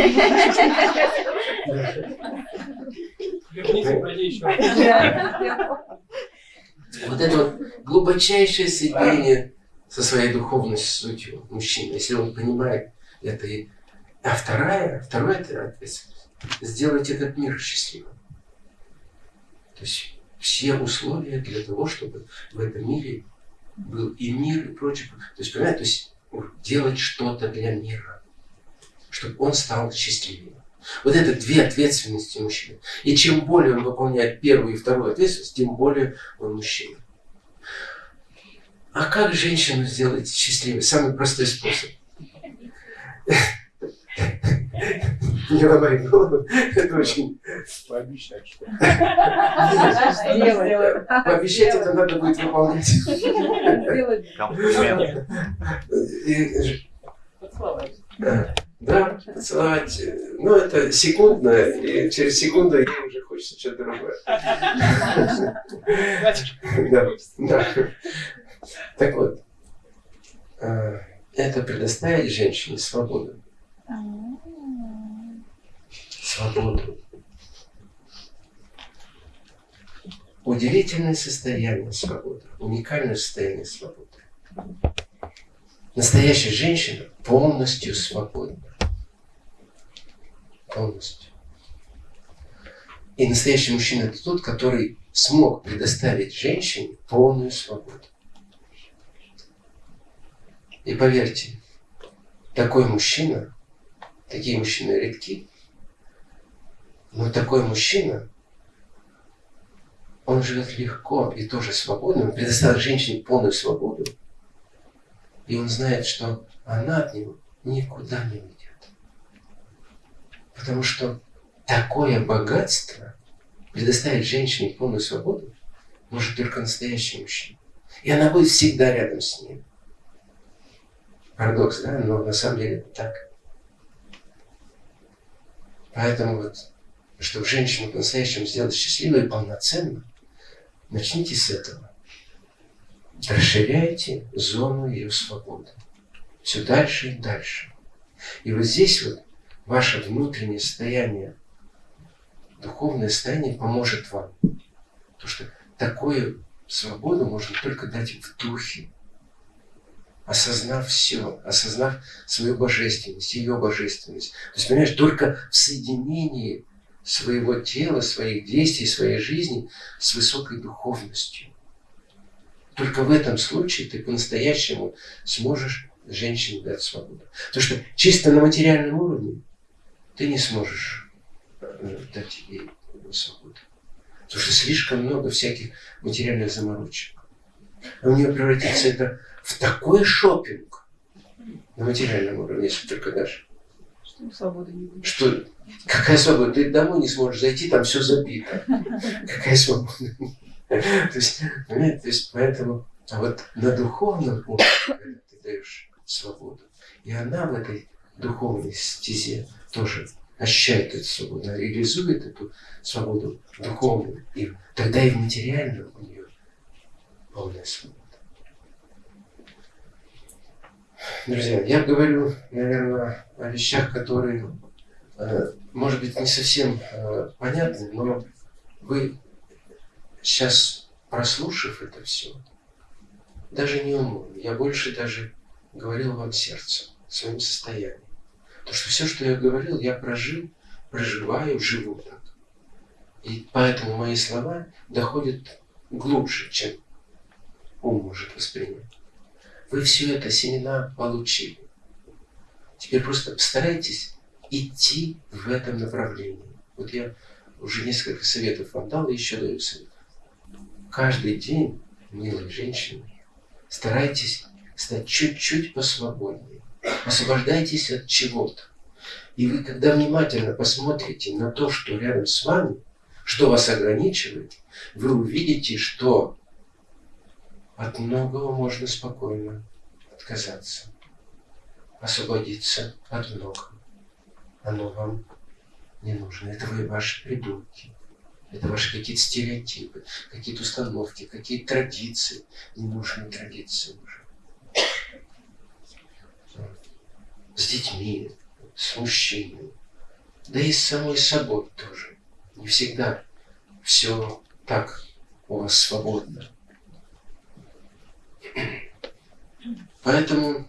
Вот это вот глубочайшее соединение со своей духовной сутью мужчины, если он понимает это. А вторая, второе это ответственность. Сделать этот мир счастливым. То есть все условия для того, чтобы в этом мире был и мир, и прочее. То есть, понимаете, то есть делать что-то для мира, чтобы он стал счастливее. Вот это две ответственности мужчины. И чем более он выполняет первую и вторую ответственность, тем более он мужчина. А как женщину сделать счастливой? Самый простой способ. Не ломай голову. Это очень... Пообещать, что Пообещать это надо будет выполнять. комплимент. И, Поцеловать. Да, поцеловать. Ну, это секундно, и через секунду ей уже хочется что-то другое. Да, да. Так вот, э, это предоставить женщине свободу. Свободу. Удивительное состояние свободы, уникальное состояние свободы. Настоящая женщина полностью свободна. Полностью. И настоящий мужчина это тот, который смог предоставить женщине полную свободу. И поверьте, такой мужчина, такие мужчины редки, но такой мужчина, он живет легко и тоже свободно, он предоставил женщине полную свободу, и он знает, что она от него никуда не уйдет. Потому что такое богатство предоставить женщине полную свободу может только настоящий мужчина. И она будет всегда рядом с ним. Парадокс, да? Но на самом деле это так. Поэтому вот, чтобы женщину по-настоящему сделать счастливой и полноценно, начните с этого. Расширяйте зону ее свободы. Все дальше и дальше. И вот здесь вот ваше внутреннее состояние, духовное состояние поможет вам. Потому что такую свободу можно только дать в духе. Осознав все, осознав свою божественность, ее божественность. То есть, понимаешь, только в соединении своего тела, своих действий, своей жизни с высокой духовностью. Только в этом случае ты по-настоящему сможешь женщине дать свободу. Потому что чисто на материальном уровне ты не сможешь э, дать ей свободу. Потому что слишком много всяких материальных заморочек. А у нее превратится это в такой шопинг на материальном уровне, если только дашь. Что свободы не будет. Что какая свобода? Ты домой не сможешь зайти, там все забито. Какая свобода? То есть, понимаете, то есть поэтому, а вот на духовном уровне, когда ты даешь свободу, и она в этой духовной стезе тоже ощущает эту свободу, она реализует эту свободу духовную, и тогда и в материальном у нее полная свобода. Друзья, я говорю, наверное, о вещах, которые, э, может быть, не совсем э, понятны, но вы сейчас, прослушав это все, даже не умом, я больше даже говорил вам сердцем, своим состоянием. То, что все, что я говорил, я прожил, проживаю, живу так. И поэтому мои слова доходят глубже, чем ум может воспринять. Вы все это семена получили. Теперь просто постарайтесь идти в этом направлении. Вот я уже несколько советов вам дал, и еще даю совет. Каждый день, милые женщины, старайтесь стать чуть-чуть посвободнее. Освобождайтесь от чего-то. И вы, когда внимательно посмотрите на то, что рядом с вами, что вас ограничивает, вы увидите, что от многого можно спокойно отказаться, освободиться от многого. Оно вам не нужно. Это вы ваши придумки. Это ваши какие-то стереотипы, какие-то установки, какие-то традиции, ненужные традиции уже. С детьми, с мужчинами, да и с самой собой тоже. Не всегда все так у вас свободно. Поэтому,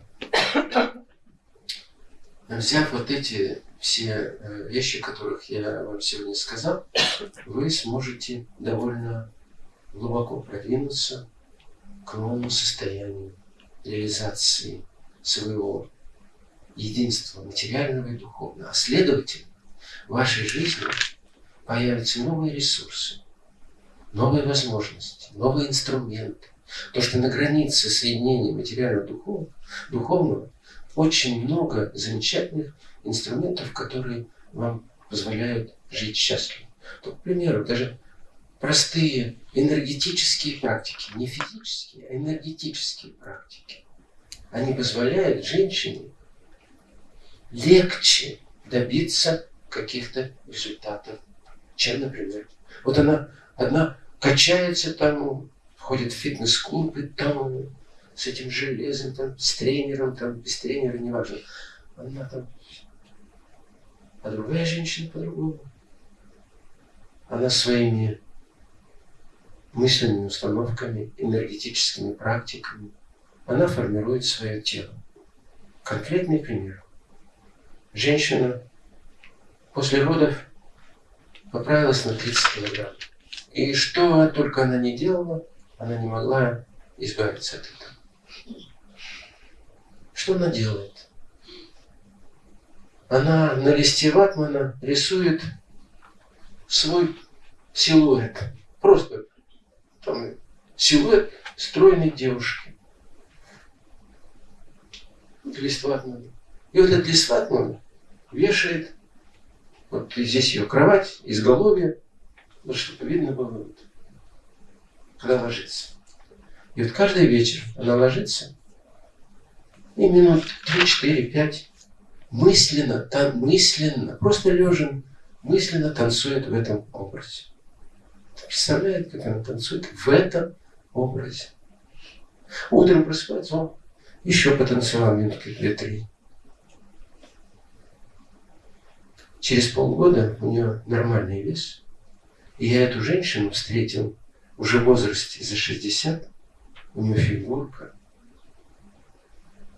взяв вот эти все э, вещи, которых я вам сегодня сказал, вы сможете довольно глубоко продвинуться к новому состоянию реализации своего единства материального и духовного. А следовательно, в вашей жизни появятся новые ресурсы, новые возможности, новые инструменты, то, что на границе соединения материального духовного, духовного очень много замечательных инструментов, которые вам позволяют жить счастливо. То, к примеру, даже простые энергетические практики, не физические, а энергетические практики, они позволяют женщине легче добиться каких-то результатов, чем, например, вот она одна качается там ходит в фитнес-клуб и там с этим железом, там, с тренером, там, без тренера, неважно. Она там... А другая женщина по-другому. Она своими мысленными установками, энергетическими практиками, она формирует свое тело. Конкретный пример. Женщина после родов поправилась на 30 килограмм. И что только она не делала, она не могла избавиться от этого. Что она делает? Она на листе ватмана рисует свой силуэт. Просто там силуэт стройной девушки. Лист ватмана. И вот этот лист ватмана вешает, вот здесь ее кровать, изголовье, вот чтобы видно было вот когда ложится. И вот каждый вечер она ложится, и минут 3, 4, 5 мысленно, там мысленно, просто лежа, мысленно танцует в этом образе. Представляет, как она танцует в этом образе. Утром просыпается, он еще потанцевал минутки две-три. Через полгода у нее нормальный вес. И я эту женщину встретил уже в возрасте за 60, у нее фигурка,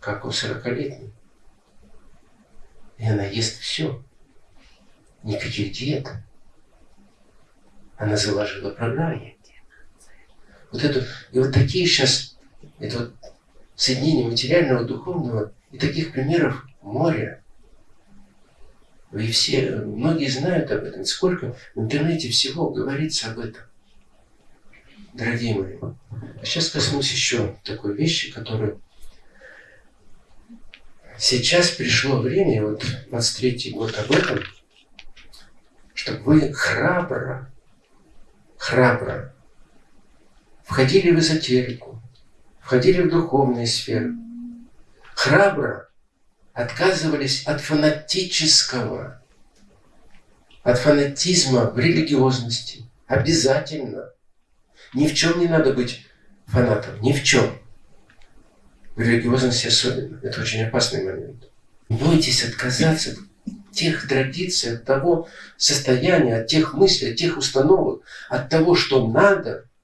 как у 40-летней. И она ест все. Никаких диет. Она заложила программу. Вот эту, и вот такие сейчас, это вот соединение материального, духовного. И таких примеров море. Вы все, многие знают об этом. Сколько в интернете всего говорится об этом. Дорогие мои. А сейчас коснусь еще такой вещи, которую сейчас пришло время, вот 23-й год об этом, чтобы вы храбро, храбро входили в эзотерику, входили в духовные сферы, храбро отказывались от фанатического, от фанатизма в религиозности. Обязательно. Ни в чем не надо быть фанатом, ни в чем. В религиозности особенно. Это очень опасный момент. Бойтесь отказаться от тех традиций, от того состояния, от тех мыслей, от тех установок, от того, что надо –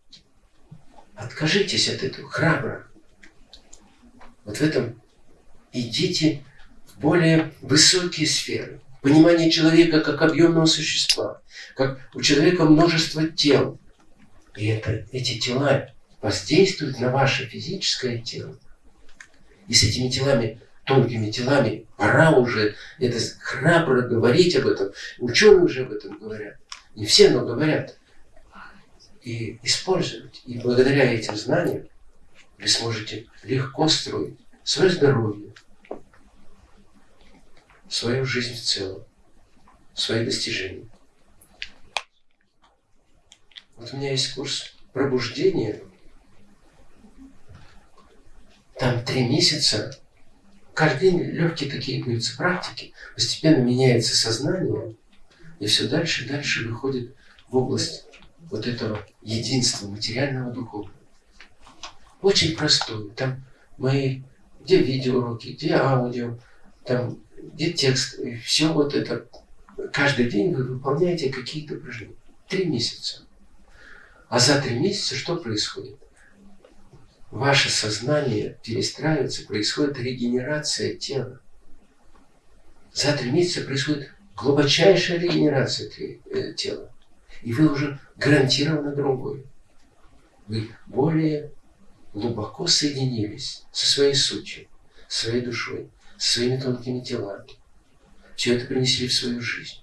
Откажитесь от этого храбро. Вот в этом идите в более высокие сферы. Понимание человека как объемного существа, как у человека множество тел. И это, эти тела воздействуют на ваше физическое тело. И с этими телами, тонкими телами, пора уже это храбро говорить об этом. Ученые уже об этом говорят. Не все, но говорят и использовать. И благодаря этим знаниям вы сможете легко строить свое здоровье, свою жизнь в целом, свои достижения. Вот у меня есть курс пробуждения. Там три месяца. Каждый день легкие такие даются практики. Постепенно меняется сознание. И все дальше и дальше выходит в область вот этого единства материального духовного. Очень простое. Там мои, где видеоуроки, где аудио, там, где текст. И все вот это. Каждый день вы выполняете какие-то упражнения. Три месяца. А за три месяца что происходит? Ваше сознание перестраивается, происходит регенерация тела. За три месяца происходит глубочайшая регенерация э, тела и вы уже гарантированно другой. Вы более глубоко соединились со своей сутью, своей душой, своими тонкими телами. Все это принесли в свою жизнь.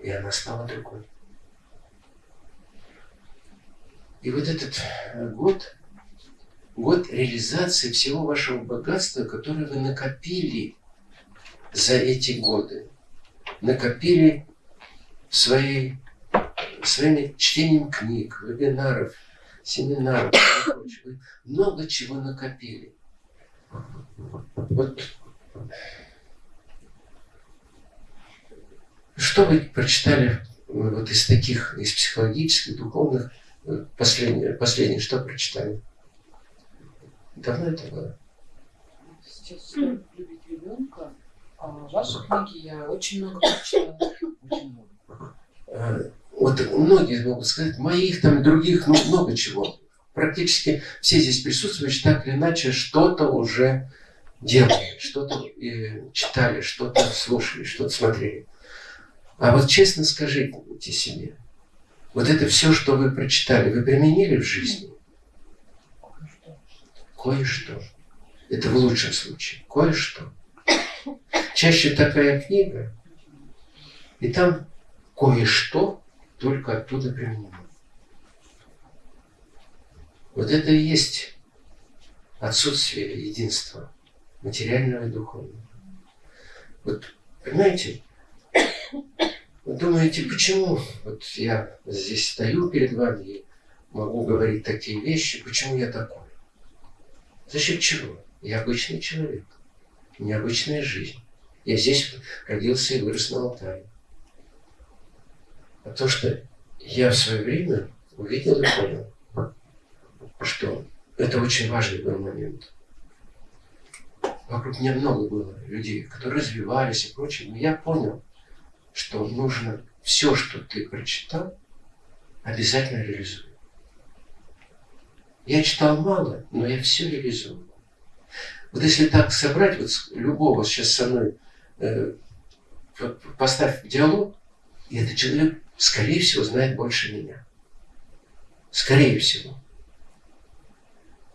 И она стала другой. И вот этот год, год реализации всего вашего богатства, которое вы накопили за эти годы, накопили своей своим чтением книг, вебинаров, семинаров, вы много чего накопили. Вот что вы прочитали вот из таких, из психологических, духовных, последнее, последнее что прочитали? Давно это было? Сейчас любить ребенка. А ваши книги я очень много прочитала. Очень много. А, вот многие могут сказать, моих там, других, ну, много чего. Практически все здесь присутствующие так или иначе что-то уже делали, что-то э, читали, что-то слушали, что-то смотрели. А вот честно скажите себе, вот это все, что вы прочитали, вы применили в жизни? Кое-что. Это в лучшем случае. Кое-что. Чаще такая книга, и там кое-что только оттуда применимо. Вот это и есть отсутствие единства материального и духовного. Вот, понимаете, думаете, почему вот я здесь стою перед вами и могу говорить такие вещи, почему я такой? За счет чего? Я обычный человек, необычная жизнь. Я здесь родился и вырос на Алтае. А то, что я в свое время увидел и понял, что это очень важный был момент. Вокруг меня много было людей, которые развивались и прочее, но я понял, что нужно все, что ты прочитал, обязательно реализовать. Я читал мало, но я все реализовал. Вот если так собрать, вот любого сейчас со мной э, поставь диалог, и этот человек скорее всего, знает больше меня. Скорее всего.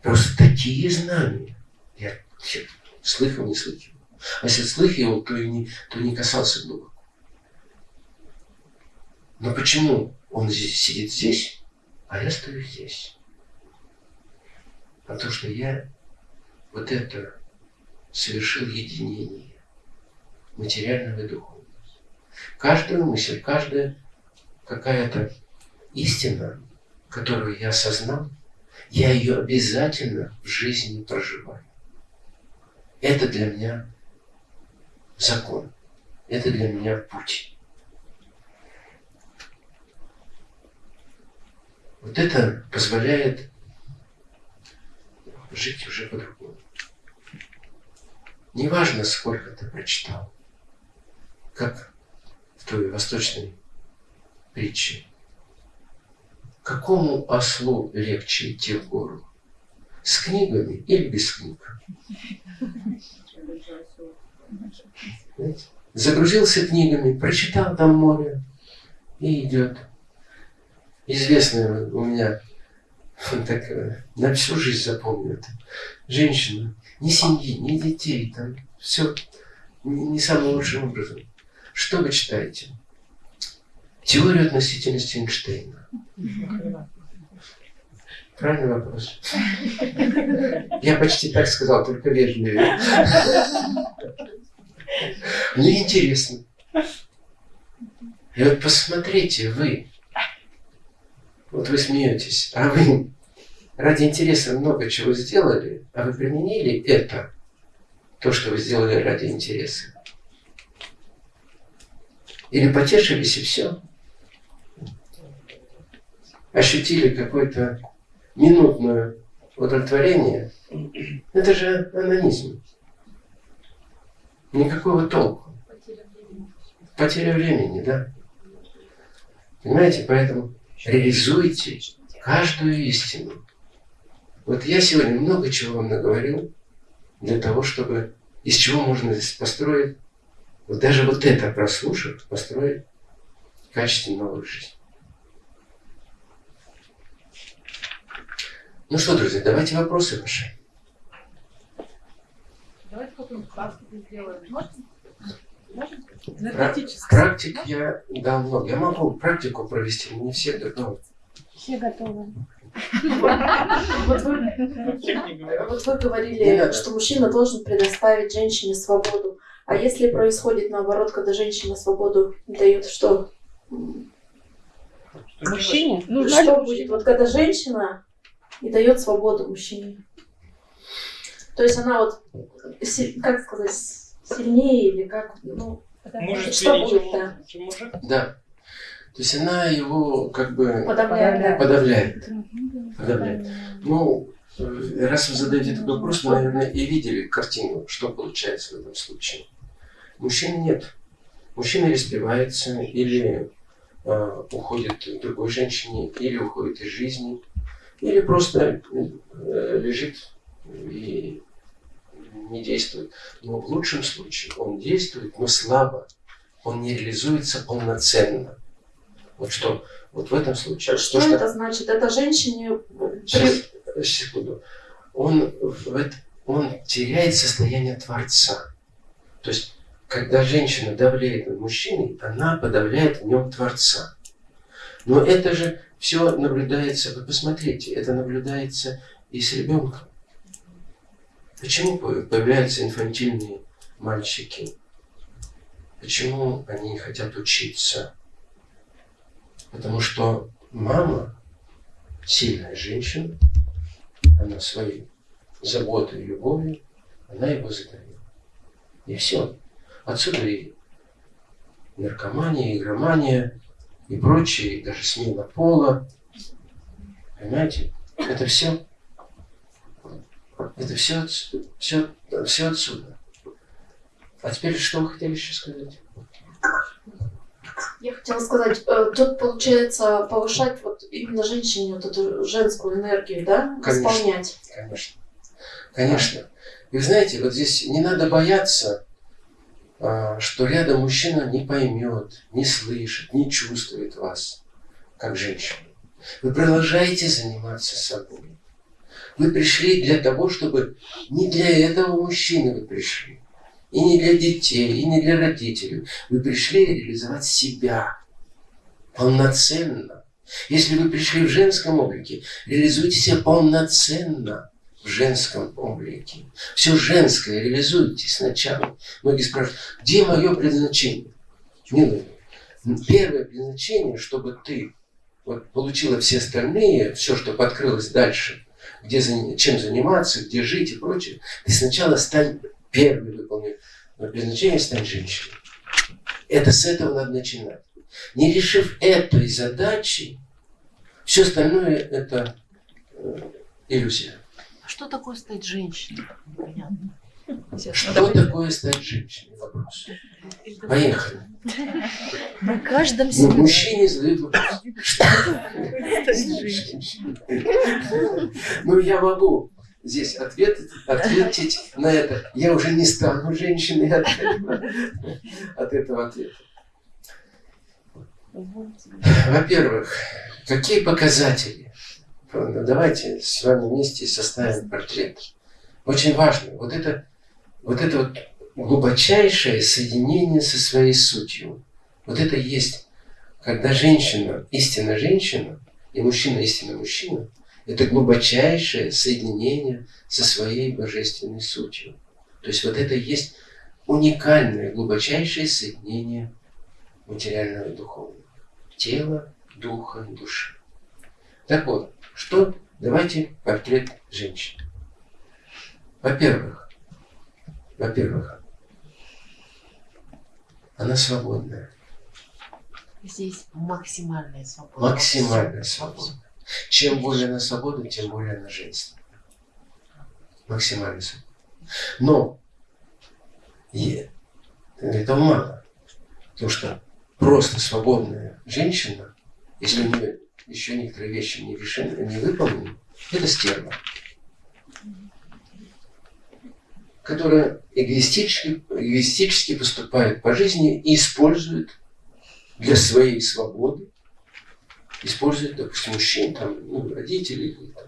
Просто такие знания, Я вообще слыхом не слыхивал. А если слыхивал, то и не, то не касался глубоко. Но почему он здесь, сидит здесь, а я стою здесь? Потому что я вот это совершил единение материального и духовного. Каждую мысль, каждая какая-то истина, которую я осознал, я ее обязательно в жизни проживаю. Это для меня закон. Это для меня путь. Вот это позволяет жить уже по-другому. Неважно, сколько ты прочитал, как в той восточной притче. Какому ослу легче идти в гору? С книгами или без книг? Загрузился книгами, прочитал там море и идет. Известная у меня так, э, на всю жизнь запомню это. Женщина, ни семьи, ни детей, там все не, не самым лучшим образом. Что вы читаете? Теорию относительности Эйнштейна. Правильный вопрос. Я почти так сказал, только вежливее. Мне интересно. И вот посмотрите, вы, вот вы смеетесь, а вы ради интереса много чего сделали, а вы применили это, то, что вы сделали ради интереса. Или потешились и все. Ощутили какое-то минутное удовлетворение. Это же анонизм. Никакого толку. Потеря времени, да? Понимаете, поэтому реализуйте каждую истину. Вот я сегодня много чего вам наговорил для того, чтобы из чего можно здесь построить, вот даже вот это прослушав, построить качественную новую жизнь. Ну что, друзья, давайте вопросы ваши. Давайте какую-нибудь. Можно? Практик я дал много. Я могу практику провести, но не все готовы. Все готовы. Вот вы, Не говорили, что мужчина должен предоставить женщине свободу. А если происходит наоборот, когда женщина свободу дает, что? Мужчине? Ли что будет? Вот когда женщина и дает свободу мужчине. То есть она вот, как сказать, сильнее или как, ну, что будет, да? мужик. Да. То есть она его как бы Подавляет. подавляет. Подавляет. Ну, э, раз вы задаете этот вопрос, вы, наверное, и видели картину, что получается в этом случае. Мужчин нет. Мужчина или спивается, или э, уходит к другой женщине, или уходит из жизни, или просто э, лежит и не действует. Но в лучшем случае он действует, но слабо. Он не реализуется полноценно. Вот что, вот в этом случае. Что то, это значит? Это женщине Сейчас, секунду. Он, он теряет состояние Творца. То есть, когда женщина давляет над мужчиной, она подавляет в нем Творца. Но это же все наблюдается, вы посмотрите, это наблюдается и с ребенком. Почему по- появляются инфантильные мальчики? Почему они хотят учиться? Потому что мама сильная женщина, она своей заботой и любовью, она его задавила. И все. Отсюда и наркомания, игромания, и прочее, и даже смена пола. Понимаете? Это все. Это все, все, все отсюда. А теперь что вы хотели еще сказать? Я хотела сказать, э, тут получается повышать вот именно женщине вот эту женскую энергию, да, Конечно. восполнять. Конечно. Конечно. И вы знаете, вот здесь не надо бояться, а, что рядом мужчина не поймет, не слышит, не чувствует вас, как женщину. Вы продолжаете заниматься собой. Вы пришли для того, чтобы не для этого мужчины вы пришли. И не для детей, и не для родителей. Вы пришли реализовать себя полноценно. Если вы пришли в женском облике, реализуйте себя полноценно в женском облике. Все женское реализуйте сначала. Многие спрашивают, где мое предназначение? Милый, первое предназначение, чтобы ты вот, получила все остальные, все, что подкрылось дальше, где, чем заниматься, где жить и прочее, ты сначала стань первый выполнив предназначение, стань женщиной. Это с этого надо начинать. Не решив этой задачи, все остальное это э, иллюзия. А что такое стать женщиной? Понятно. Что такое стать женщиной? Вопрос. Поехали. На каждом Ну, себе. мужчине задают вопрос. Что? Ну, я могу здесь ответить, ответить на это. Я уже не стану женщиной от этого, от этого ответа. Во-первых, какие показатели? Давайте с вами вместе составим портрет. Очень важно. Вот это, вот это вот глубочайшее соединение со своей сутью. Вот это есть, когда женщина, истинная женщина, и мужчина, истинный мужчина, это глубочайшее соединение со своей божественной сутью. То есть вот это есть уникальное, глубочайшее соединение материального и духовного. Тела, духа души. Так вот, что? Давайте портрет женщины. Во-первых, во-первых, она свободная. Здесь максимальная свобода. Максимальная свобода. Чем более она свободна, тем более она женственна. Максимальная свобода. Но и этого мало. Потому что просто свободная женщина, если у нее еще некоторые вещи не, решены, не выполнены, это стерва. Которая эгоистически, эгоистически поступает по жизни и использует для своей свободы, использует, допустим, мужчин, там, ну, родителей. Там.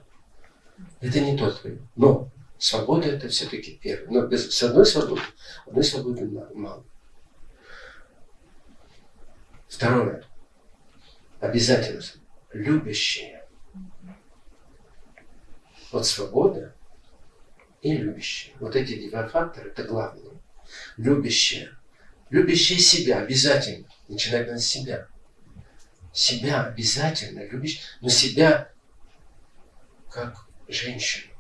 Это не тот вариант. Но свобода это все-таки первое. Но без, с одной свободы, одной свободы мало. Второе. Обязательно любящие. Вот свобода и любящие. Вот эти два фактора это главное. Любящие. Любящие себя обязательно. Начинать надо себя. Себя обязательно любящие, но себя как женщину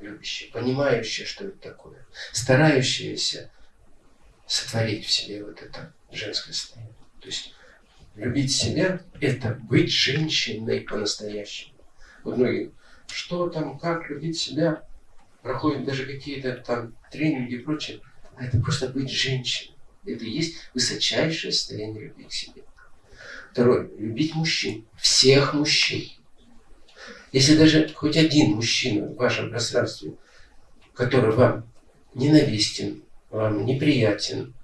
любящую, понимающую, что это такое, старающаяся сотворить в себе вот это женское состояние. То есть любить себя – это быть женщиной по-настоящему. Вот многие, что там, как любить себя, проходят даже какие-то там тренинги и прочее, а это просто быть женщиной. Это и есть высочайшее состояние любви к себе. Второе. Любить мужчин. Всех мужчин. Если даже хоть один мужчина в вашем пространстве, который вам ненавистен, вам неприятен,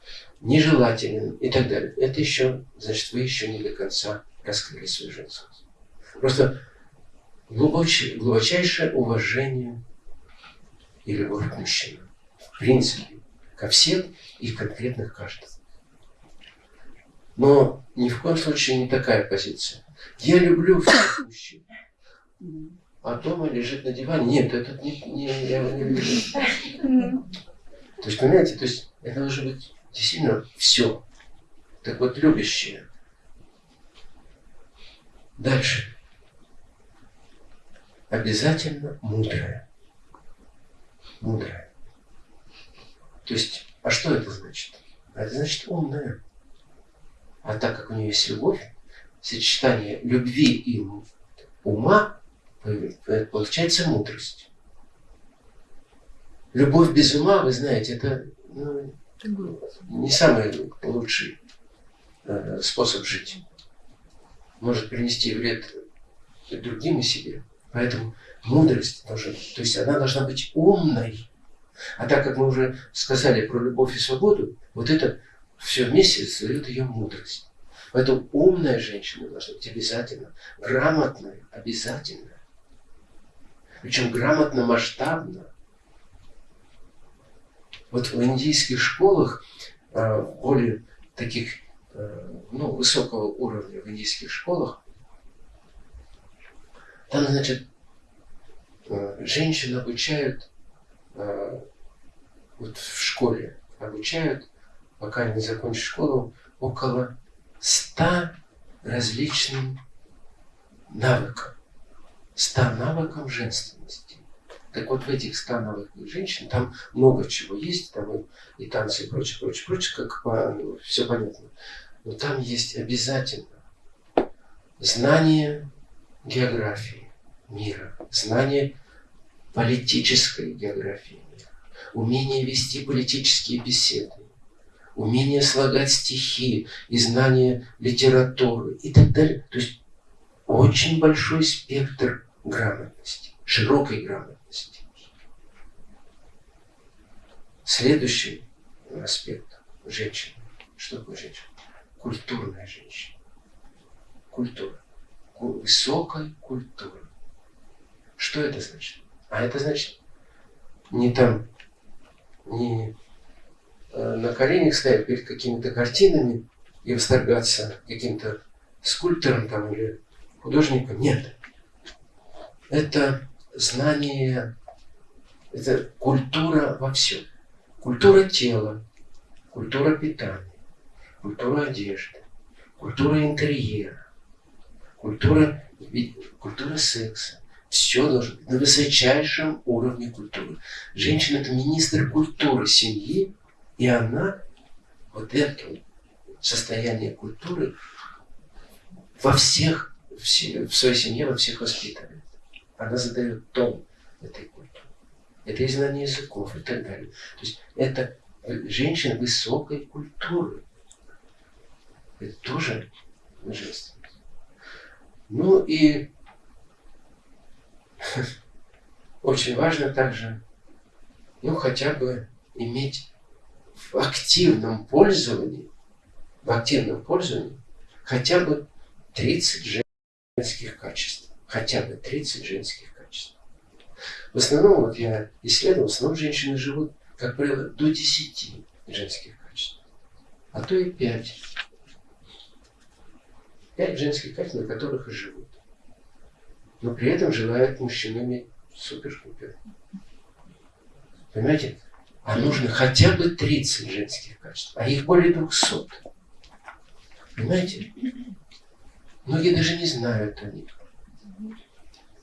нежелателен и так далее, это еще, значит, вы еще не до конца раскрыли свою женскость. Просто глубочайшее уважение и любовь к мужчинам. В принципе, ко всем и конкретно к каждому. Но ни в коем случае не такая позиция. Я люблю всех мужчин. А дома лежит на диване. Нет, это не, не, я его не люблю. То есть, понимаете, то есть это должно быть действительно все. Так вот, любящее. Дальше. Обязательно мудрое. Мудрое. То есть, а что это значит? Это значит умная. А так как у нее есть любовь, сочетание любви и ума, получается мудрость. Любовь без ума, вы знаете, это ну, не самый лучший э, способ жить. Может принести вред другим и себе. Поэтому мудрость должна, то есть она должна быть умной. А так как мы уже сказали про любовь и свободу, вот это все вместе создает ее мудрость. Поэтому умная женщина должна быть обязательно, грамотная обязательно. Причем грамотно, масштабно. Вот в индийских школах, э, более таких, э, ну, высокого уровня в индийских школах, там, значит, женщин обучают вот в школе, обучают, пока не закончат школу, около ста различным навыкам. Ста навыкам женственности. Так вот в этих ста навыках женщин там много чего есть, там и, и танцы и прочее, прочее, прочее, как по, ну, все понятно. Но там есть обязательно знание географии мира, знание политической географии мира, умение вести политические беседы, умение слагать стихи и знание литературы и так далее. То есть очень большой спектр грамотности, широкой грамотности. Следующий аспект женщины. Что такое женщина? Культурная женщина. Культура. Высокая культура. Что это значит? А это значит не там, не Э, на коленях стоять перед какими-то картинами и восторгаться каким-то скульптором там или художником. Нет. Это знание, это культура во всем. Культура тела, культура питания, культура одежды, культура интерьера, культура, культура секса. Все должно быть на высочайшем уровне культуры. Женщина – это министр культуры семьи, и она вот это состояние культуры во всех, в своей семье, во всех воспитывает. Она задает тон этой культуры. Это и знание языков и так далее. То есть это женщина высокой культуры. Это тоже женственность. Ну и очень важно также, ну хотя бы иметь в активном пользовании, в активном пользовании хотя бы 30 женских качеств. Хотя бы 30 женских качеств. В основном, вот я исследовал, в основном женщины живут, как правило, до 10 женских качеств. А то и 5. 5 женских качеств, на которых и живут. Но при этом желают мужчинами супер-пупер. Понимаете? а нужно хотя бы 30 женских качеств, а их более 200. Понимаете? Многие даже не знают о них.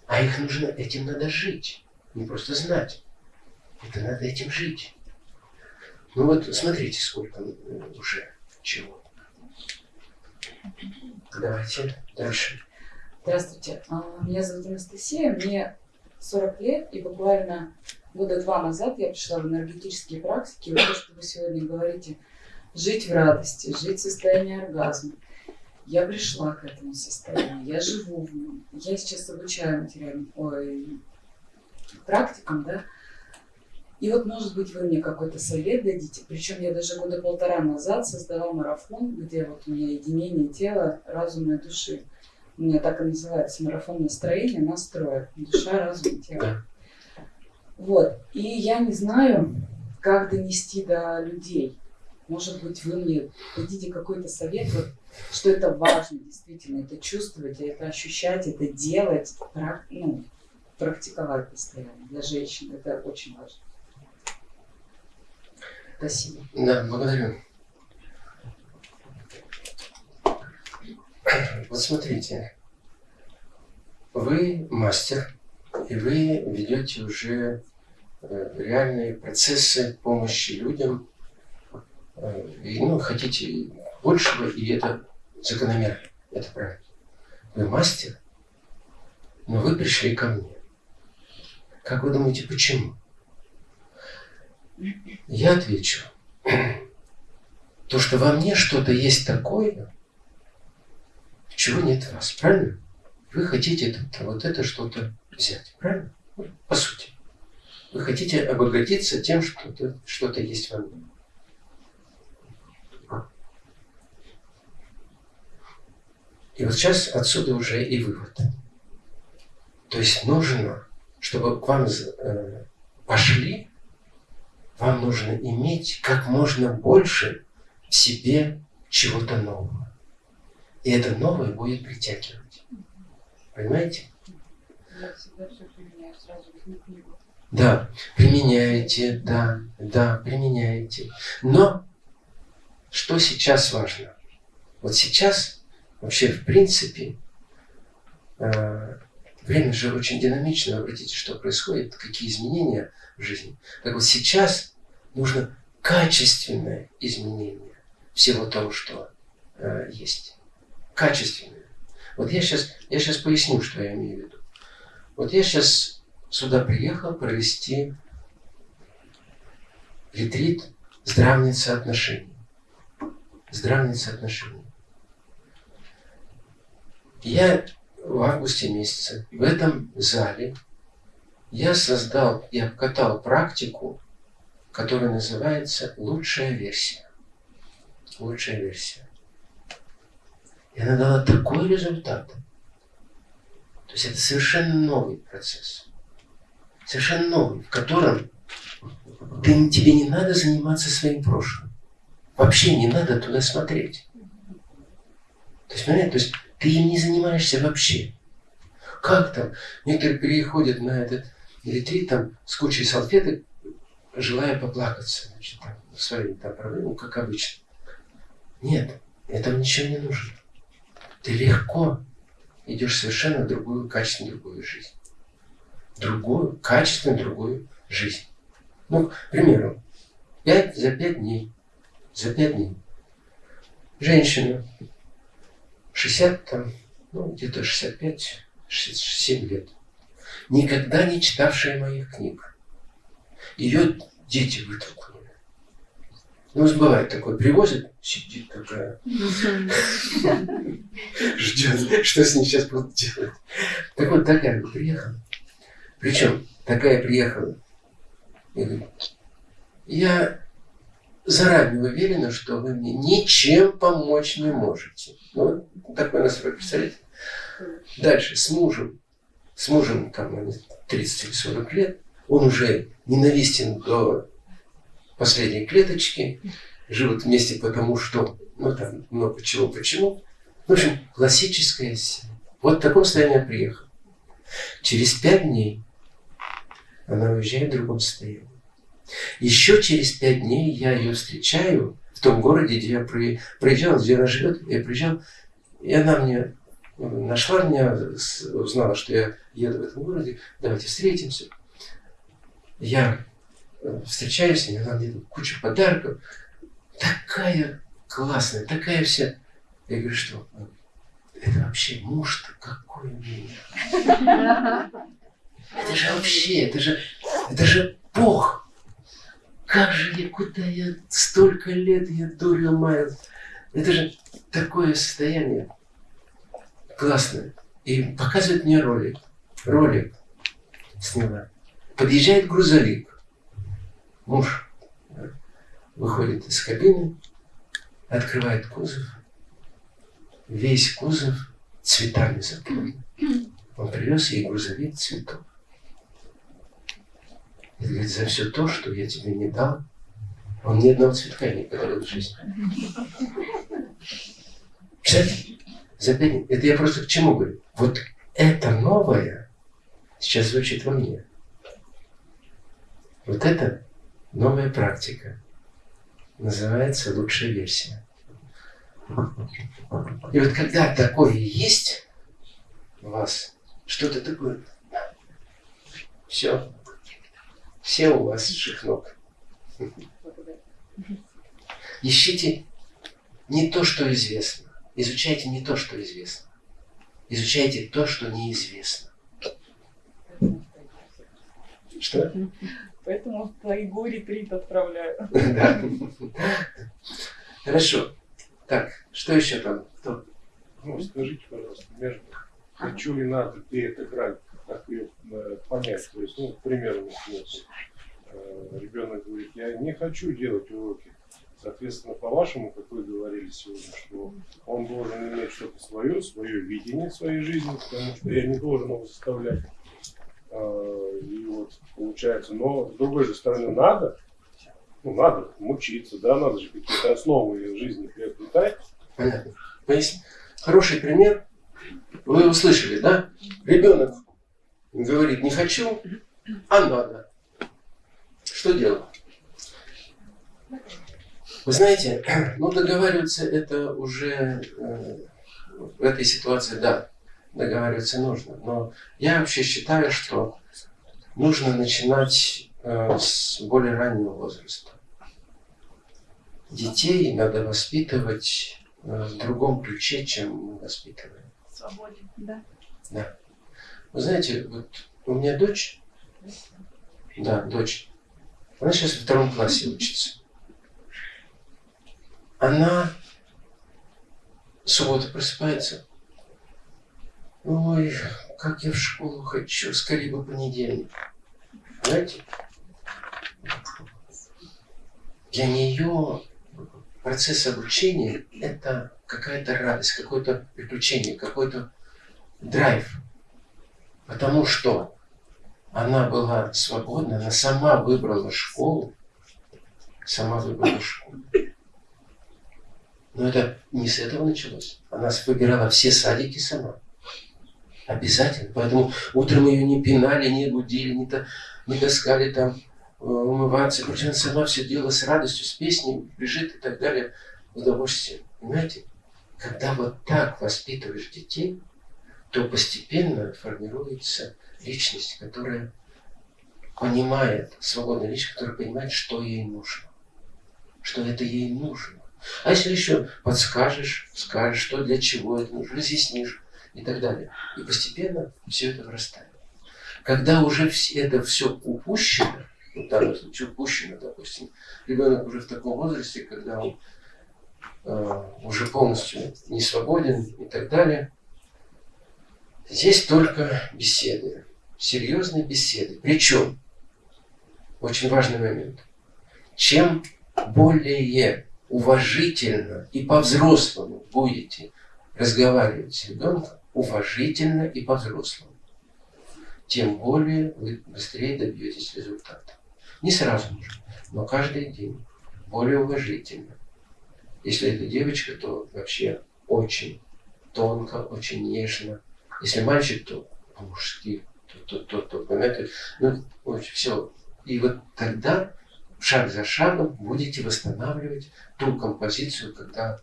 А их нужно, этим надо жить. Не просто знать. Это надо этим жить. Ну вот смотрите, сколько уже чего. Давайте дальше. Здравствуйте. А, меня зовут Анастасия, мне 40 лет, и буквально года два назад я пришла в энергетические практики, вот то, что вы сегодня говорите, жить в радости, жить в состоянии оргазма. Я пришла к этому состоянию, я живу в нем. Я сейчас обучаю материальным практикам, да. И вот, может быть, вы мне какой-то совет дадите. Причем я даже года полтора назад создала марафон, где вот у меня единение тела, разума и души. У меня так и называется марафон настроения, настроя. Душа, разум, тело. Вот. И я не знаю, как донести до людей. Может быть, вы мне дадите какой-то совет, вот, что это важно действительно, это чувствовать, это ощущать, это делать, ну, практиковать постоянно. Для женщин это очень важно. Спасибо. Да, благодарю. Вот смотрите, вы мастер, и вы ведете уже э, реальные процессы помощи людям, э, и ну, хотите большего, и это закономерно, это правильно. Вы мастер, но вы пришли ко мне. Как вы думаете, почему? Я отвечу. То, что во мне что-то есть такое, чего нет в вас, правильно? Вы хотите это, вот это что-то взять. Правильно? По сути. Вы хотите обогатиться тем, что -то, что-то есть во мне. И вот сейчас отсюда уже и вывод. То есть нужно, чтобы к вам э, пошли, вам нужно иметь как можно больше в себе чего-то нового. И это новое будет притягивать. Понимаете? Да, применяете, да, да, применяете. Но что сейчас важно? Вот сейчас вообще в принципе э, время же очень динамично. Обратите, что происходит, какие изменения в жизни. Так вот сейчас нужно качественное изменение всего того, что э, есть. Качественное. Вот я сейчас, я сейчас поясню, что я имею в виду. Вот я сейчас сюда приехал провести ретрит здравницы отношений. Здравницы отношений. Я в августе месяце в этом зале я создал и обкатал практику, которая называется «Лучшая версия». Лучшая версия. И она дала такой результат. То есть это совершенно новый процесс. Совершенно новый, в котором ты, тебе не надо заниматься своим прошлым. Вообще не надо туда смотреть. То есть, понимаете, то есть ты им не занимаешься вообще. Как там? Некоторые переходят на этот ретрит там с кучей салфеток, желая поплакаться, значит, там, своими там проблемами, как обычно. Нет, этого ничего не нужно. Ты легко идешь совершенно другую, качественную другую жизнь. Другую, качественную другую жизнь. Ну, к примеру, пять за пять дней. За пять дней. Женщина, 60 там, ну, где-то 65, 67 лет. Никогда не читавшая моих книг. Ее дети вытолкнули. Ну, бывает такое, привозят, сидит такая, ждет, что с ней сейчас будут делать. Так вот, такая приехала. Причем, такая приехала. Я заранее уверена, что вы мне ничем помочь не можете. Ну, такой настрой, представляете? Дальше, с мужем. С мужем, там, 30 или 40 лет. Он уже ненавистен до последней клеточки. Живут вместе потому что, ну, там, много чего, почему. В общем, классическая Вот в таком состоянии я приехал. Через пять дней она уезжает в другом состоянии. Еще через пять дней я ее встречаю в том городе, где я проезжал, где она живет. Я приезжал, и она мне нашла меня, узнала, что я еду в этом городе. Давайте встретимся. Я э, встречаюсь с ней, она мне кучу подарков. Такая классная, такая вся. Я говорю, что это вообще муж-то какой меня. Это же вообще, это же, это же Бог. Как же я, куда я столько лет я дурил маю. Это же такое состояние классное. И показывает мне ролик. Ролик сняла. Подъезжает грузовик. Муж выходит из кабины, открывает кузов. Весь кузов цветами заполнен. Он привез ей грузовик цветов. И говорит, за все то, что я тебе не дал, он ни одного цветка не подарил в жизни. Кстати, за пять Это я просто к чему говорю? Вот это новое сейчас звучит во мне. Вот это новая практика. Называется лучшая версия. И вот когда такое есть у вас, что-то такое, все, все у вас ног. Ищите не то, что известно. Изучайте не то, что известно. Изучайте то, что неизвестно. Что? Поэтому в тайгу ретрит отправляю. Да. Хорошо. Так, что еще там? Кто? Ну, скажите, пожалуйста, между хочу ли надо где это грань как ее э, понять. То есть, ну, к примеру, э, ребенок говорит, я не хочу делать уроки. Соответственно, по-вашему, как вы говорили сегодня, что он должен иметь что-то свое, свое видение своей жизни, потому что я не должен его заставлять. Э, И вот получается, но с другой же стороны надо, ну надо мучиться, да, надо же какие-то основы жизни приобретать. Понятно. Хороший пример. Вы услышали, да? Ребенок говорит, не хочу, а надо. Что делать? Вы знаете, ну договариваться это уже э, в этой ситуации, да, договариваться нужно. Но я вообще считаю, что нужно начинать э, с более раннего возраста. Детей надо воспитывать э, в другом ключе, чем мы воспитываем. Свободен. Да. Вы знаете, вот у меня дочь, да, дочь, она сейчас во втором классе учится. Она в субботу просыпается. Ой, как я в школу хочу, скорее бы понедельник. Знаете? Для нее процесс обучения – это какая-то радость, какое-то приключение, какой-то драйв. Потому что она была свободна, она сама выбрала школу, сама выбрала школу. Но это не с этого началось. Она выбирала все садики сама. Обязательно. Поэтому утром ее не пинали, не будили, не, та, не таскали там э, умываться. Причем она сама все делала с радостью, с песней, бежит и так далее. Удовольствие. Понимаете? Когда вот так воспитываешь детей, то постепенно формируется личность, которая понимает, свободная личность, которая понимает, что ей нужно. Что это ей нужно. А если еще подскажешь, скажешь, что для чего это нужно, разъяснишь и так далее. И постепенно все это вырастает. Когда уже все, это все упущено, в данном случае упущено, допустим, ребенок уже в таком возрасте, когда он э, уже полностью не свободен и так далее, здесь только беседы, серьезные беседы. Причем, очень важный момент, чем более уважительно и по-взрослому будете разговаривать с ребенком, уважительно и по-взрослому, тем более вы быстрее добьетесь результата. Не сразу нужно, но каждый день более уважительно. Если это девочка, то вообще очень тонко, очень нежно. Если мальчик, то по-мужски, то, то, то, то, понимаете, ну, очень все. И вот тогда шаг за шагом будете восстанавливать ту композицию, когда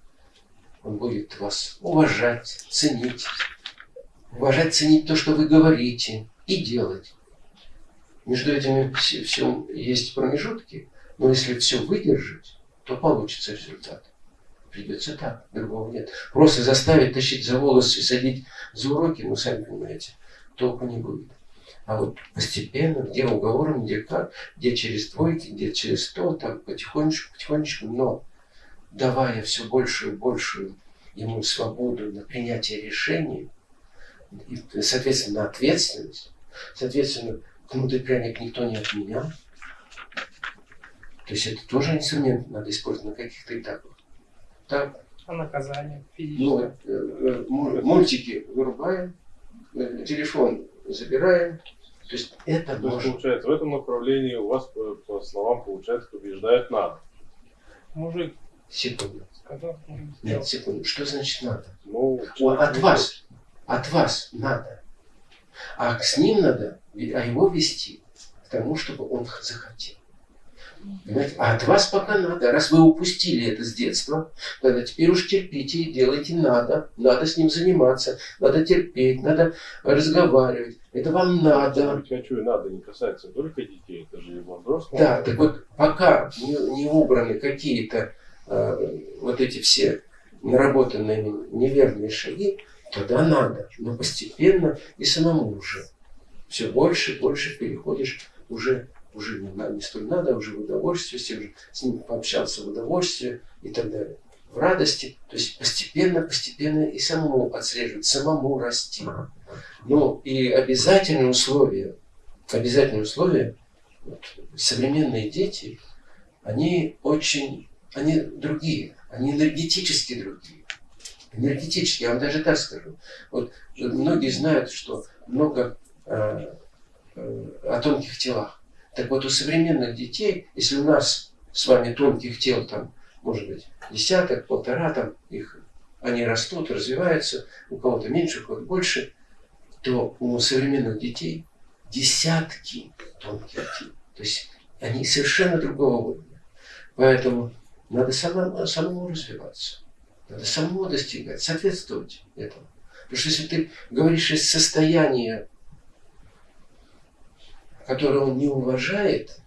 он будет вас уважать, ценить. Уважать, ценить то, что вы говорите, и делать. Между этими все, все есть промежутки, но если все выдержать, то получится результат. Придется так, другого нет. Просто заставить тащить за волосы и садить за уроки, ну, сами понимаете, толку не будет. А вот постепенно, где уговором, где как, где через двойки, где через сто, так потихонечку, потихонечку, но давая все большую и большую ему свободу на принятие решений, и, соответственно, ответственность, соответственно, кнут и пряник никто не отменял. То есть это тоже инструмент надо использовать на каких-то этапах. Так, А наказание ну, физическое? э, э, му- мультики вырубаем, э, телефон забираем. То есть это То есть, можно. получается, в этом направлении у вас, по, по словам, получается, побеждает надо. Мужик Секунду. сказал, Нет, секунду. Что значит надо? Ну, О, от вас. От вас надо. А с ним надо, а его вести к тому, чтобы он захотел. Понимаете? А от вас пока надо. Раз вы упустили это с детства, тогда теперь уж терпите и делайте надо. Надо с ним заниматься, надо терпеть, надо разговаривать. Это вам надо. Быть хочу и надо не касается только детей, это же и во взрослом. Да, так вот, пока не, не убраны какие-то э, вот эти все наработанные неверные шаги, тогда надо. Но постепенно и самому уже. Все больше и больше переходишь уже, уже не, не столь надо, уже в удовольствие, с, тем же, с ним пообщался в удовольствие и так далее. В радости, то есть постепенно, постепенно и самому отслеживать, самому расти. Ну и обязательное условие, обязательное условие, вот, современные дети, они очень, они другие, они энергетически другие. Энергетически, я вам даже так скажу. Вот многие знают, что много э, э, о тонких телах. Так вот, у современных детей, если у нас с вами тонких тел, там, может быть, десяток, полтора, там, их, они растут, развиваются, у кого-то меньше, у кого-то больше, то у современных детей десятки тонких тел. То есть они совершенно другого уровня. Поэтому надо самому, самому развиваться. Надо самому достигать, соответствовать этому. Потому что если ты говоришь из состояния, которое он не уважает,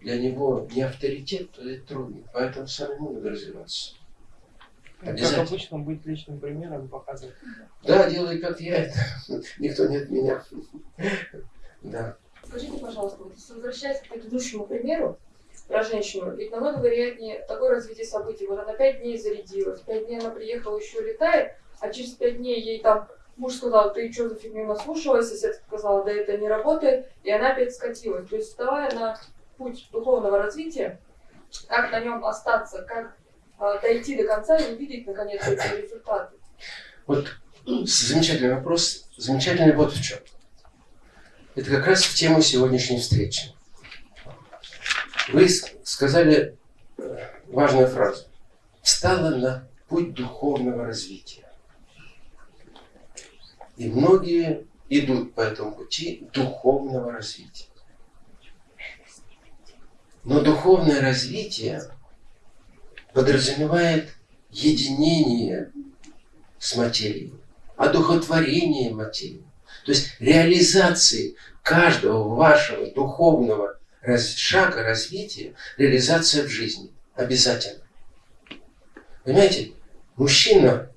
для него не авторитет, то это трудно. Поэтому самому надо развиваться. Как обычно, быть личным примером, показывать. Да, делай как я, это никто не от меня. Да. Скажите, пожалуйста, вот если возвращаясь к предыдущему примеру про женщину, ведь намного вероятнее такое развитие событий. Вот она пять дней зарядилась, пять дней она приехала, еще летает, а через пять дней ей там муж сказал, ты что за фигню наслушалась, соседка сказала, да это не работает, и она опять скатилась. То есть вставая на путь духовного развития, как на нем остаться, как а, дойти до конца и увидеть наконец эти результаты. Вот замечательный вопрос. Замечательный вот в чем. Это как раз в тему сегодняшней встречи. Вы сказали э, важную фразу. Встала на путь духовного развития. И многие идут по этому пути духовного развития. Но духовное развитие подразумевает единение с материей, одухотворение материи. То есть реализации каждого вашего духовного раз- шага развития, реализация в жизни. Обязательно. Понимаете, мужчина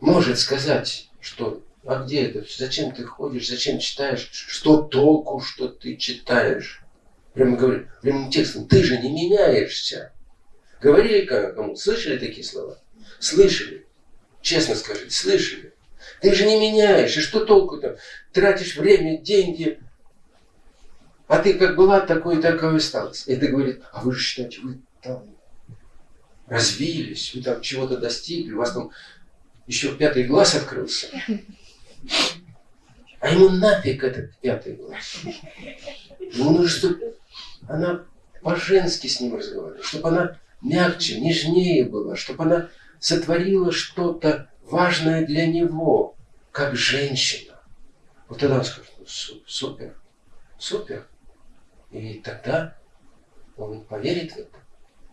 может сказать, что а где это? Зачем ты ходишь? Зачем читаешь? Что толку, что ты читаешь? Прямо говорю, прямым текстом, ты же не меняешься. Говорили ко- кому? Слышали такие слова? Слышали. Честно скажите, слышали. Ты же не меняешь. И что толку-то? Тратишь время, деньги. А ты как была, такой такой осталась. И это говорит, а вы же считаете, вы там развились, вы там чего-то достигли, у вас там еще пятый глаз открылся. А ему нафиг этот пятый глаз. Ему нужно, чтобы она по-женски с ним разговаривала, чтобы она мягче, нежнее была, чтобы она сотворила что-то важное для него, как женщина. Вот тогда он скажет, ну, су- супер, супер. И тогда он поверит в это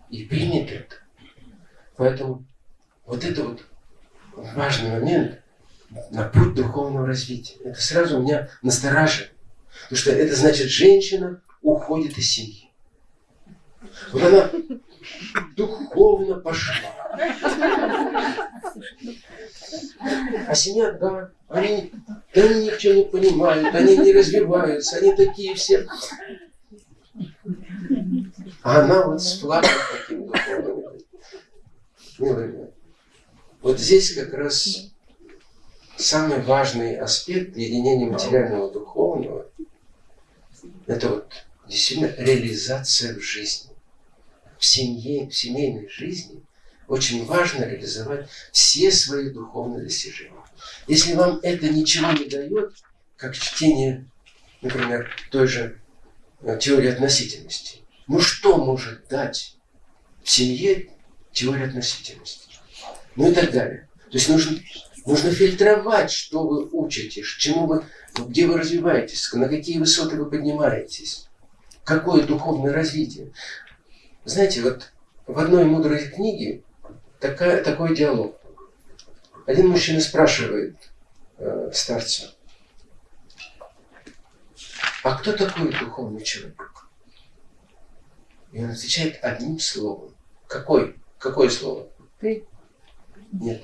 и примет это. Поэтому вот это вот важный момент на путь духовного развития. Это сразу меня настораживает. Потому что это значит, женщина уходит из семьи. Вот она духовно пошла. А семья, да, они, да они ничего не понимают, они не развиваются, они такие все. А она вот с флагом таким духовным. Вот здесь как раз самый важный аспект единения материального и духовного – это вот действительно реализация в жизни. В семье, в семейной жизни очень важно реализовать все свои духовные достижения. Если вам это ничего не дает, как чтение, например, той же теории относительности, ну что может дать семье теория относительности? Ну и так далее. То есть нужно, нужно фильтровать, что вы учитесь, чему вы, где вы развиваетесь, на какие высоты вы поднимаетесь, какое духовное развитие. Знаете, вот в одной мудрой книге такая, такой диалог. Один мужчина спрашивает э, старца, а кто такой духовный человек? И он отвечает одним словом. Какой? Какое слово? Ты. Нет.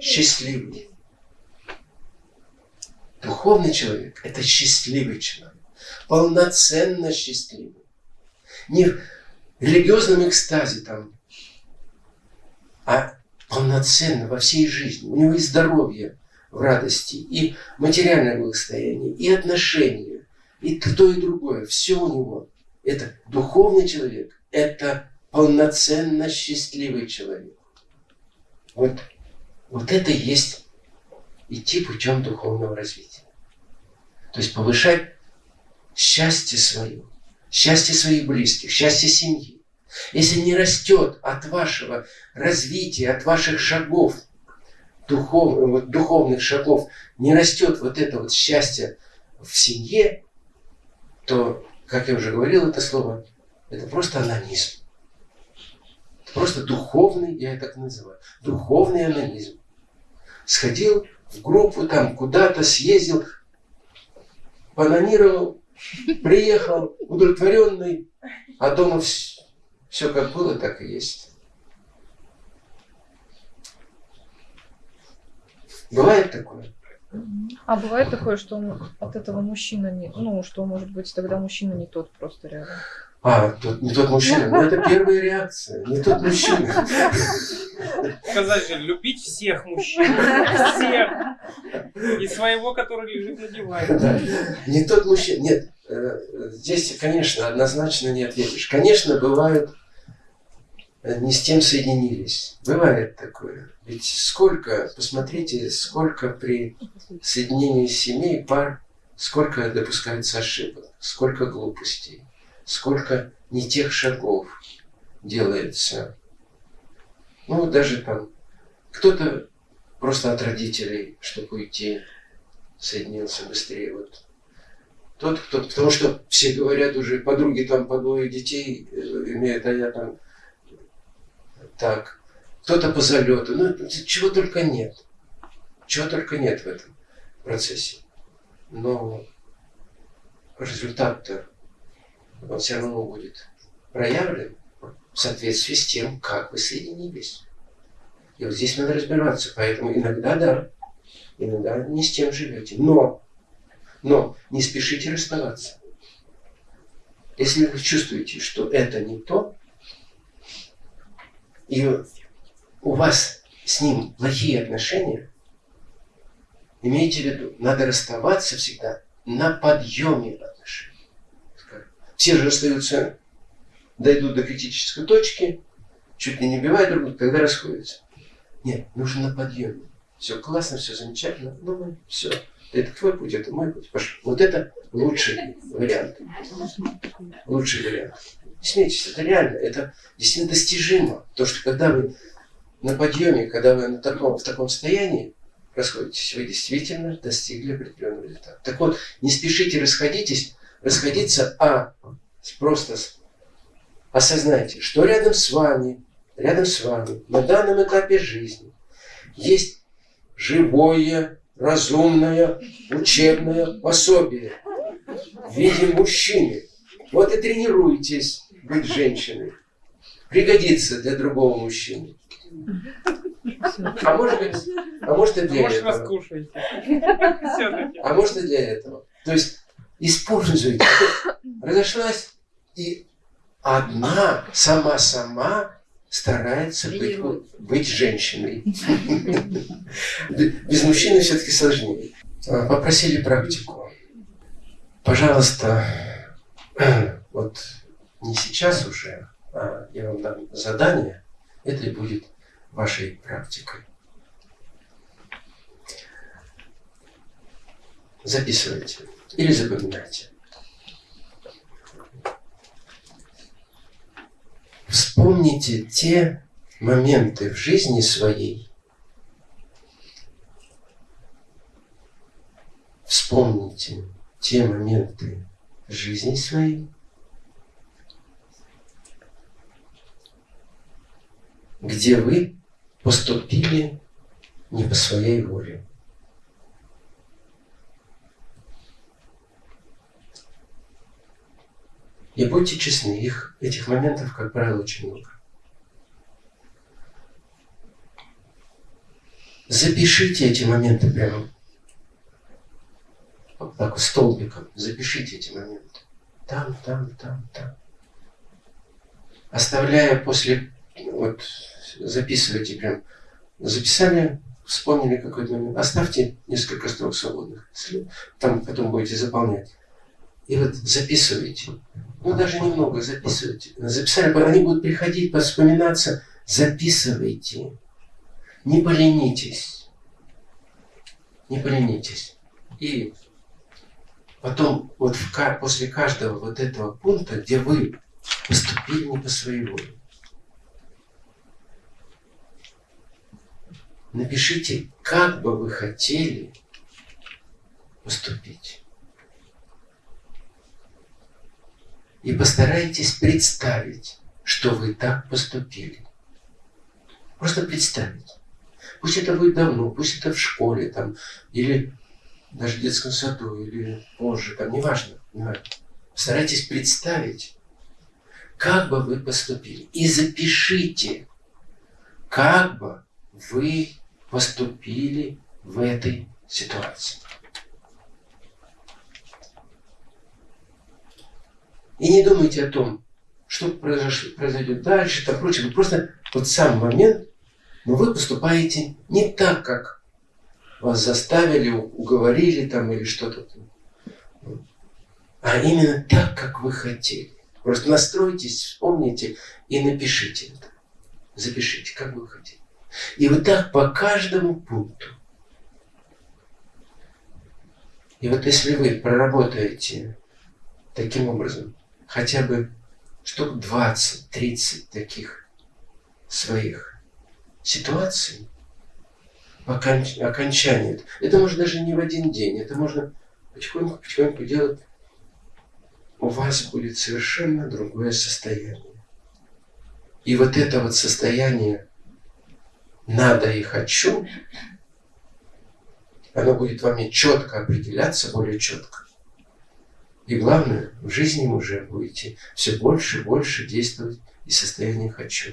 Счастливый. Духовный человек – это счастливый человек. Полноценно счастливый. Не в религиозном экстазе там, а полноценно во всей жизни. У него и здоровье в радости, и материальное благосостояние, и отношения, и то, и другое. Все у него. Это духовный человек, это полноценно счастливый человек. Вот, вот это и есть идти путем духовного развития. То есть повышать счастье свое, счастье своих близких, счастье семьи. Если не растет от вашего развития, от ваших шагов, духов, вот, духовных шагов, не растет вот это вот счастье в семье, то, как я уже говорил это слово, это просто анонизм. Это просто духовный, я это так называю, духовный анонизм. Сходил в группу, там куда-то съездил, бананировал, приехал удовлетворенный, а дома все, все как было, так и есть. Бывает такое? А бывает такое, что он от этого мужчина не... Ну, что, может быть, тогда мужчина не тот просто рядом. А, тот, не тот мужчина. Ну, это первая реакция. Не тот мужчина. Сказать же, любить всех мужчин. Всех. И своего, который лежит на диване. Да. Не тот мужчина. Нет, э, здесь, конечно, однозначно не ответишь. Конечно, бывают не с тем соединились. Бывает такое. Ведь сколько, посмотрите, сколько при соединении семей, пар, сколько допускается ошибок, сколько глупостей, сколько не тех шагов делается. Ну, даже там, кто-то просто от родителей, чтобы уйти, соединился быстрее. Вот. Тот, кто, потому что все говорят уже, подруги там по двое детей э, имеют, а я там так. Кто-то по залету. Ну, чего только нет. Чего только нет в этом процессе. Но результат-то он все равно будет проявлен в соответствии с тем, как вы соединились. И вот здесь надо разбираться. Поэтому иногда да, иногда не с тем живете. Но, но не спешите расставаться. Если вы чувствуете, что это не то, и у вас с ним плохие отношения, имейте в виду, надо расставаться всегда на подъеме отношений. Все же расстаются, дойдут до критической точки, чуть ли не убивают друг друга, когда расходятся. Нет, нужно на подъеме. Все классно, все замечательно, ну мы все. Это твой путь, это мой путь. Пошел. Вот это лучший вариант. Лучший вариант. Не смейтесь, это реально, это действительно достижимо. То, что когда вы на подъеме, когда вы на таком, в таком состоянии расходитесь, вы действительно достигли определенного результата. Так вот, не спешите расходитесь, расходиться, а просто осознайте, что рядом с вами, рядом с вами на данном этапе жизни есть живое, разумное, учебное пособие в виде мужчины. Вот и тренируйтесь быть женщиной. Пригодится для другого мужчины. А может быть, а может и для Может, этого. раскушаете. А может и для этого. То есть используйте. Разошлась и одна сама-сама старается быть, быть женщиной. Без мужчины все-таки сложнее. А, Попросили практику. Пожалуйста, вот не сейчас уже, а я вам дам задание, это и будет вашей практикой. Записывайте или запоминайте. Вспомните те моменты в жизни своей, вспомните те моменты жизни своей, где вы поступили не по своей воле. И будьте честны, их, этих моментов, как правило, очень много. Запишите эти моменты прямо вот так столбиком. Запишите эти моменты. Там, там, там, там. Оставляя после, вот записывайте прям. Записали, вспомнили какой-то момент. Оставьте несколько строк свободных. Там потом будете заполнять. И вот записывайте. Ну, даже немного записывайте. Записали, они будут приходить, вспоминаться. Записывайте. Не поленитесь. Не поленитесь. И потом вот в после каждого вот этого пункта, где вы поступили не по своей воле, напишите, как бы вы хотели поступить. И постарайтесь представить, что вы так поступили. Просто представить. Пусть это будет давно, пусть это в школе, там, или даже в детском саду, или позже, там, неважно, неважно. Старайтесь представить, как бы вы поступили. И запишите, как бы вы поступили в этой ситуации. И не думайте о том, что произойдет дальше, там прочее. Вы просто вот сам момент, но вы поступаете не так, как вас заставили, уговорили там или что-то. А именно так, как вы хотели. Просто настройтесь, вспомните и напишите это. Запишите, как вы хотели. И вот так по каждому пункту. И вот если вы проработаете таким образом хотя бы штук 20-30 таких своих ситуаций, оконч- окончании, это можно даже не в один день, это можно потихоньку-потихоньку делать, у вас будет совершенно другое состояние. И вот это вот состояние надо и хочу, оно будет вами четко определяться, более четко. И главное, в жизни уже будете все больше и больше действовать из состояния «хочу».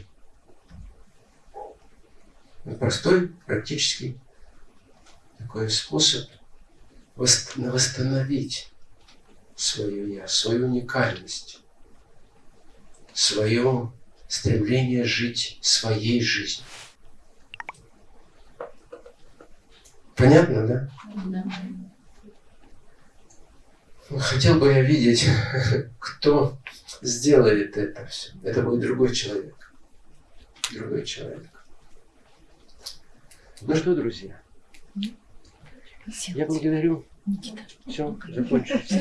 Ну, Простой, практический такой способ вос- восстановить свое «я», свою уникальность, свое стремление жить своей жизнью. Понятно, да? Хотел бы я видеть, кто сделает это все. Это будет другой человек. Другой человек. Ну что, друзья, я благодарю. Все, закончилось.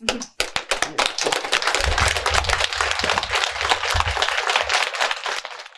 Мгм.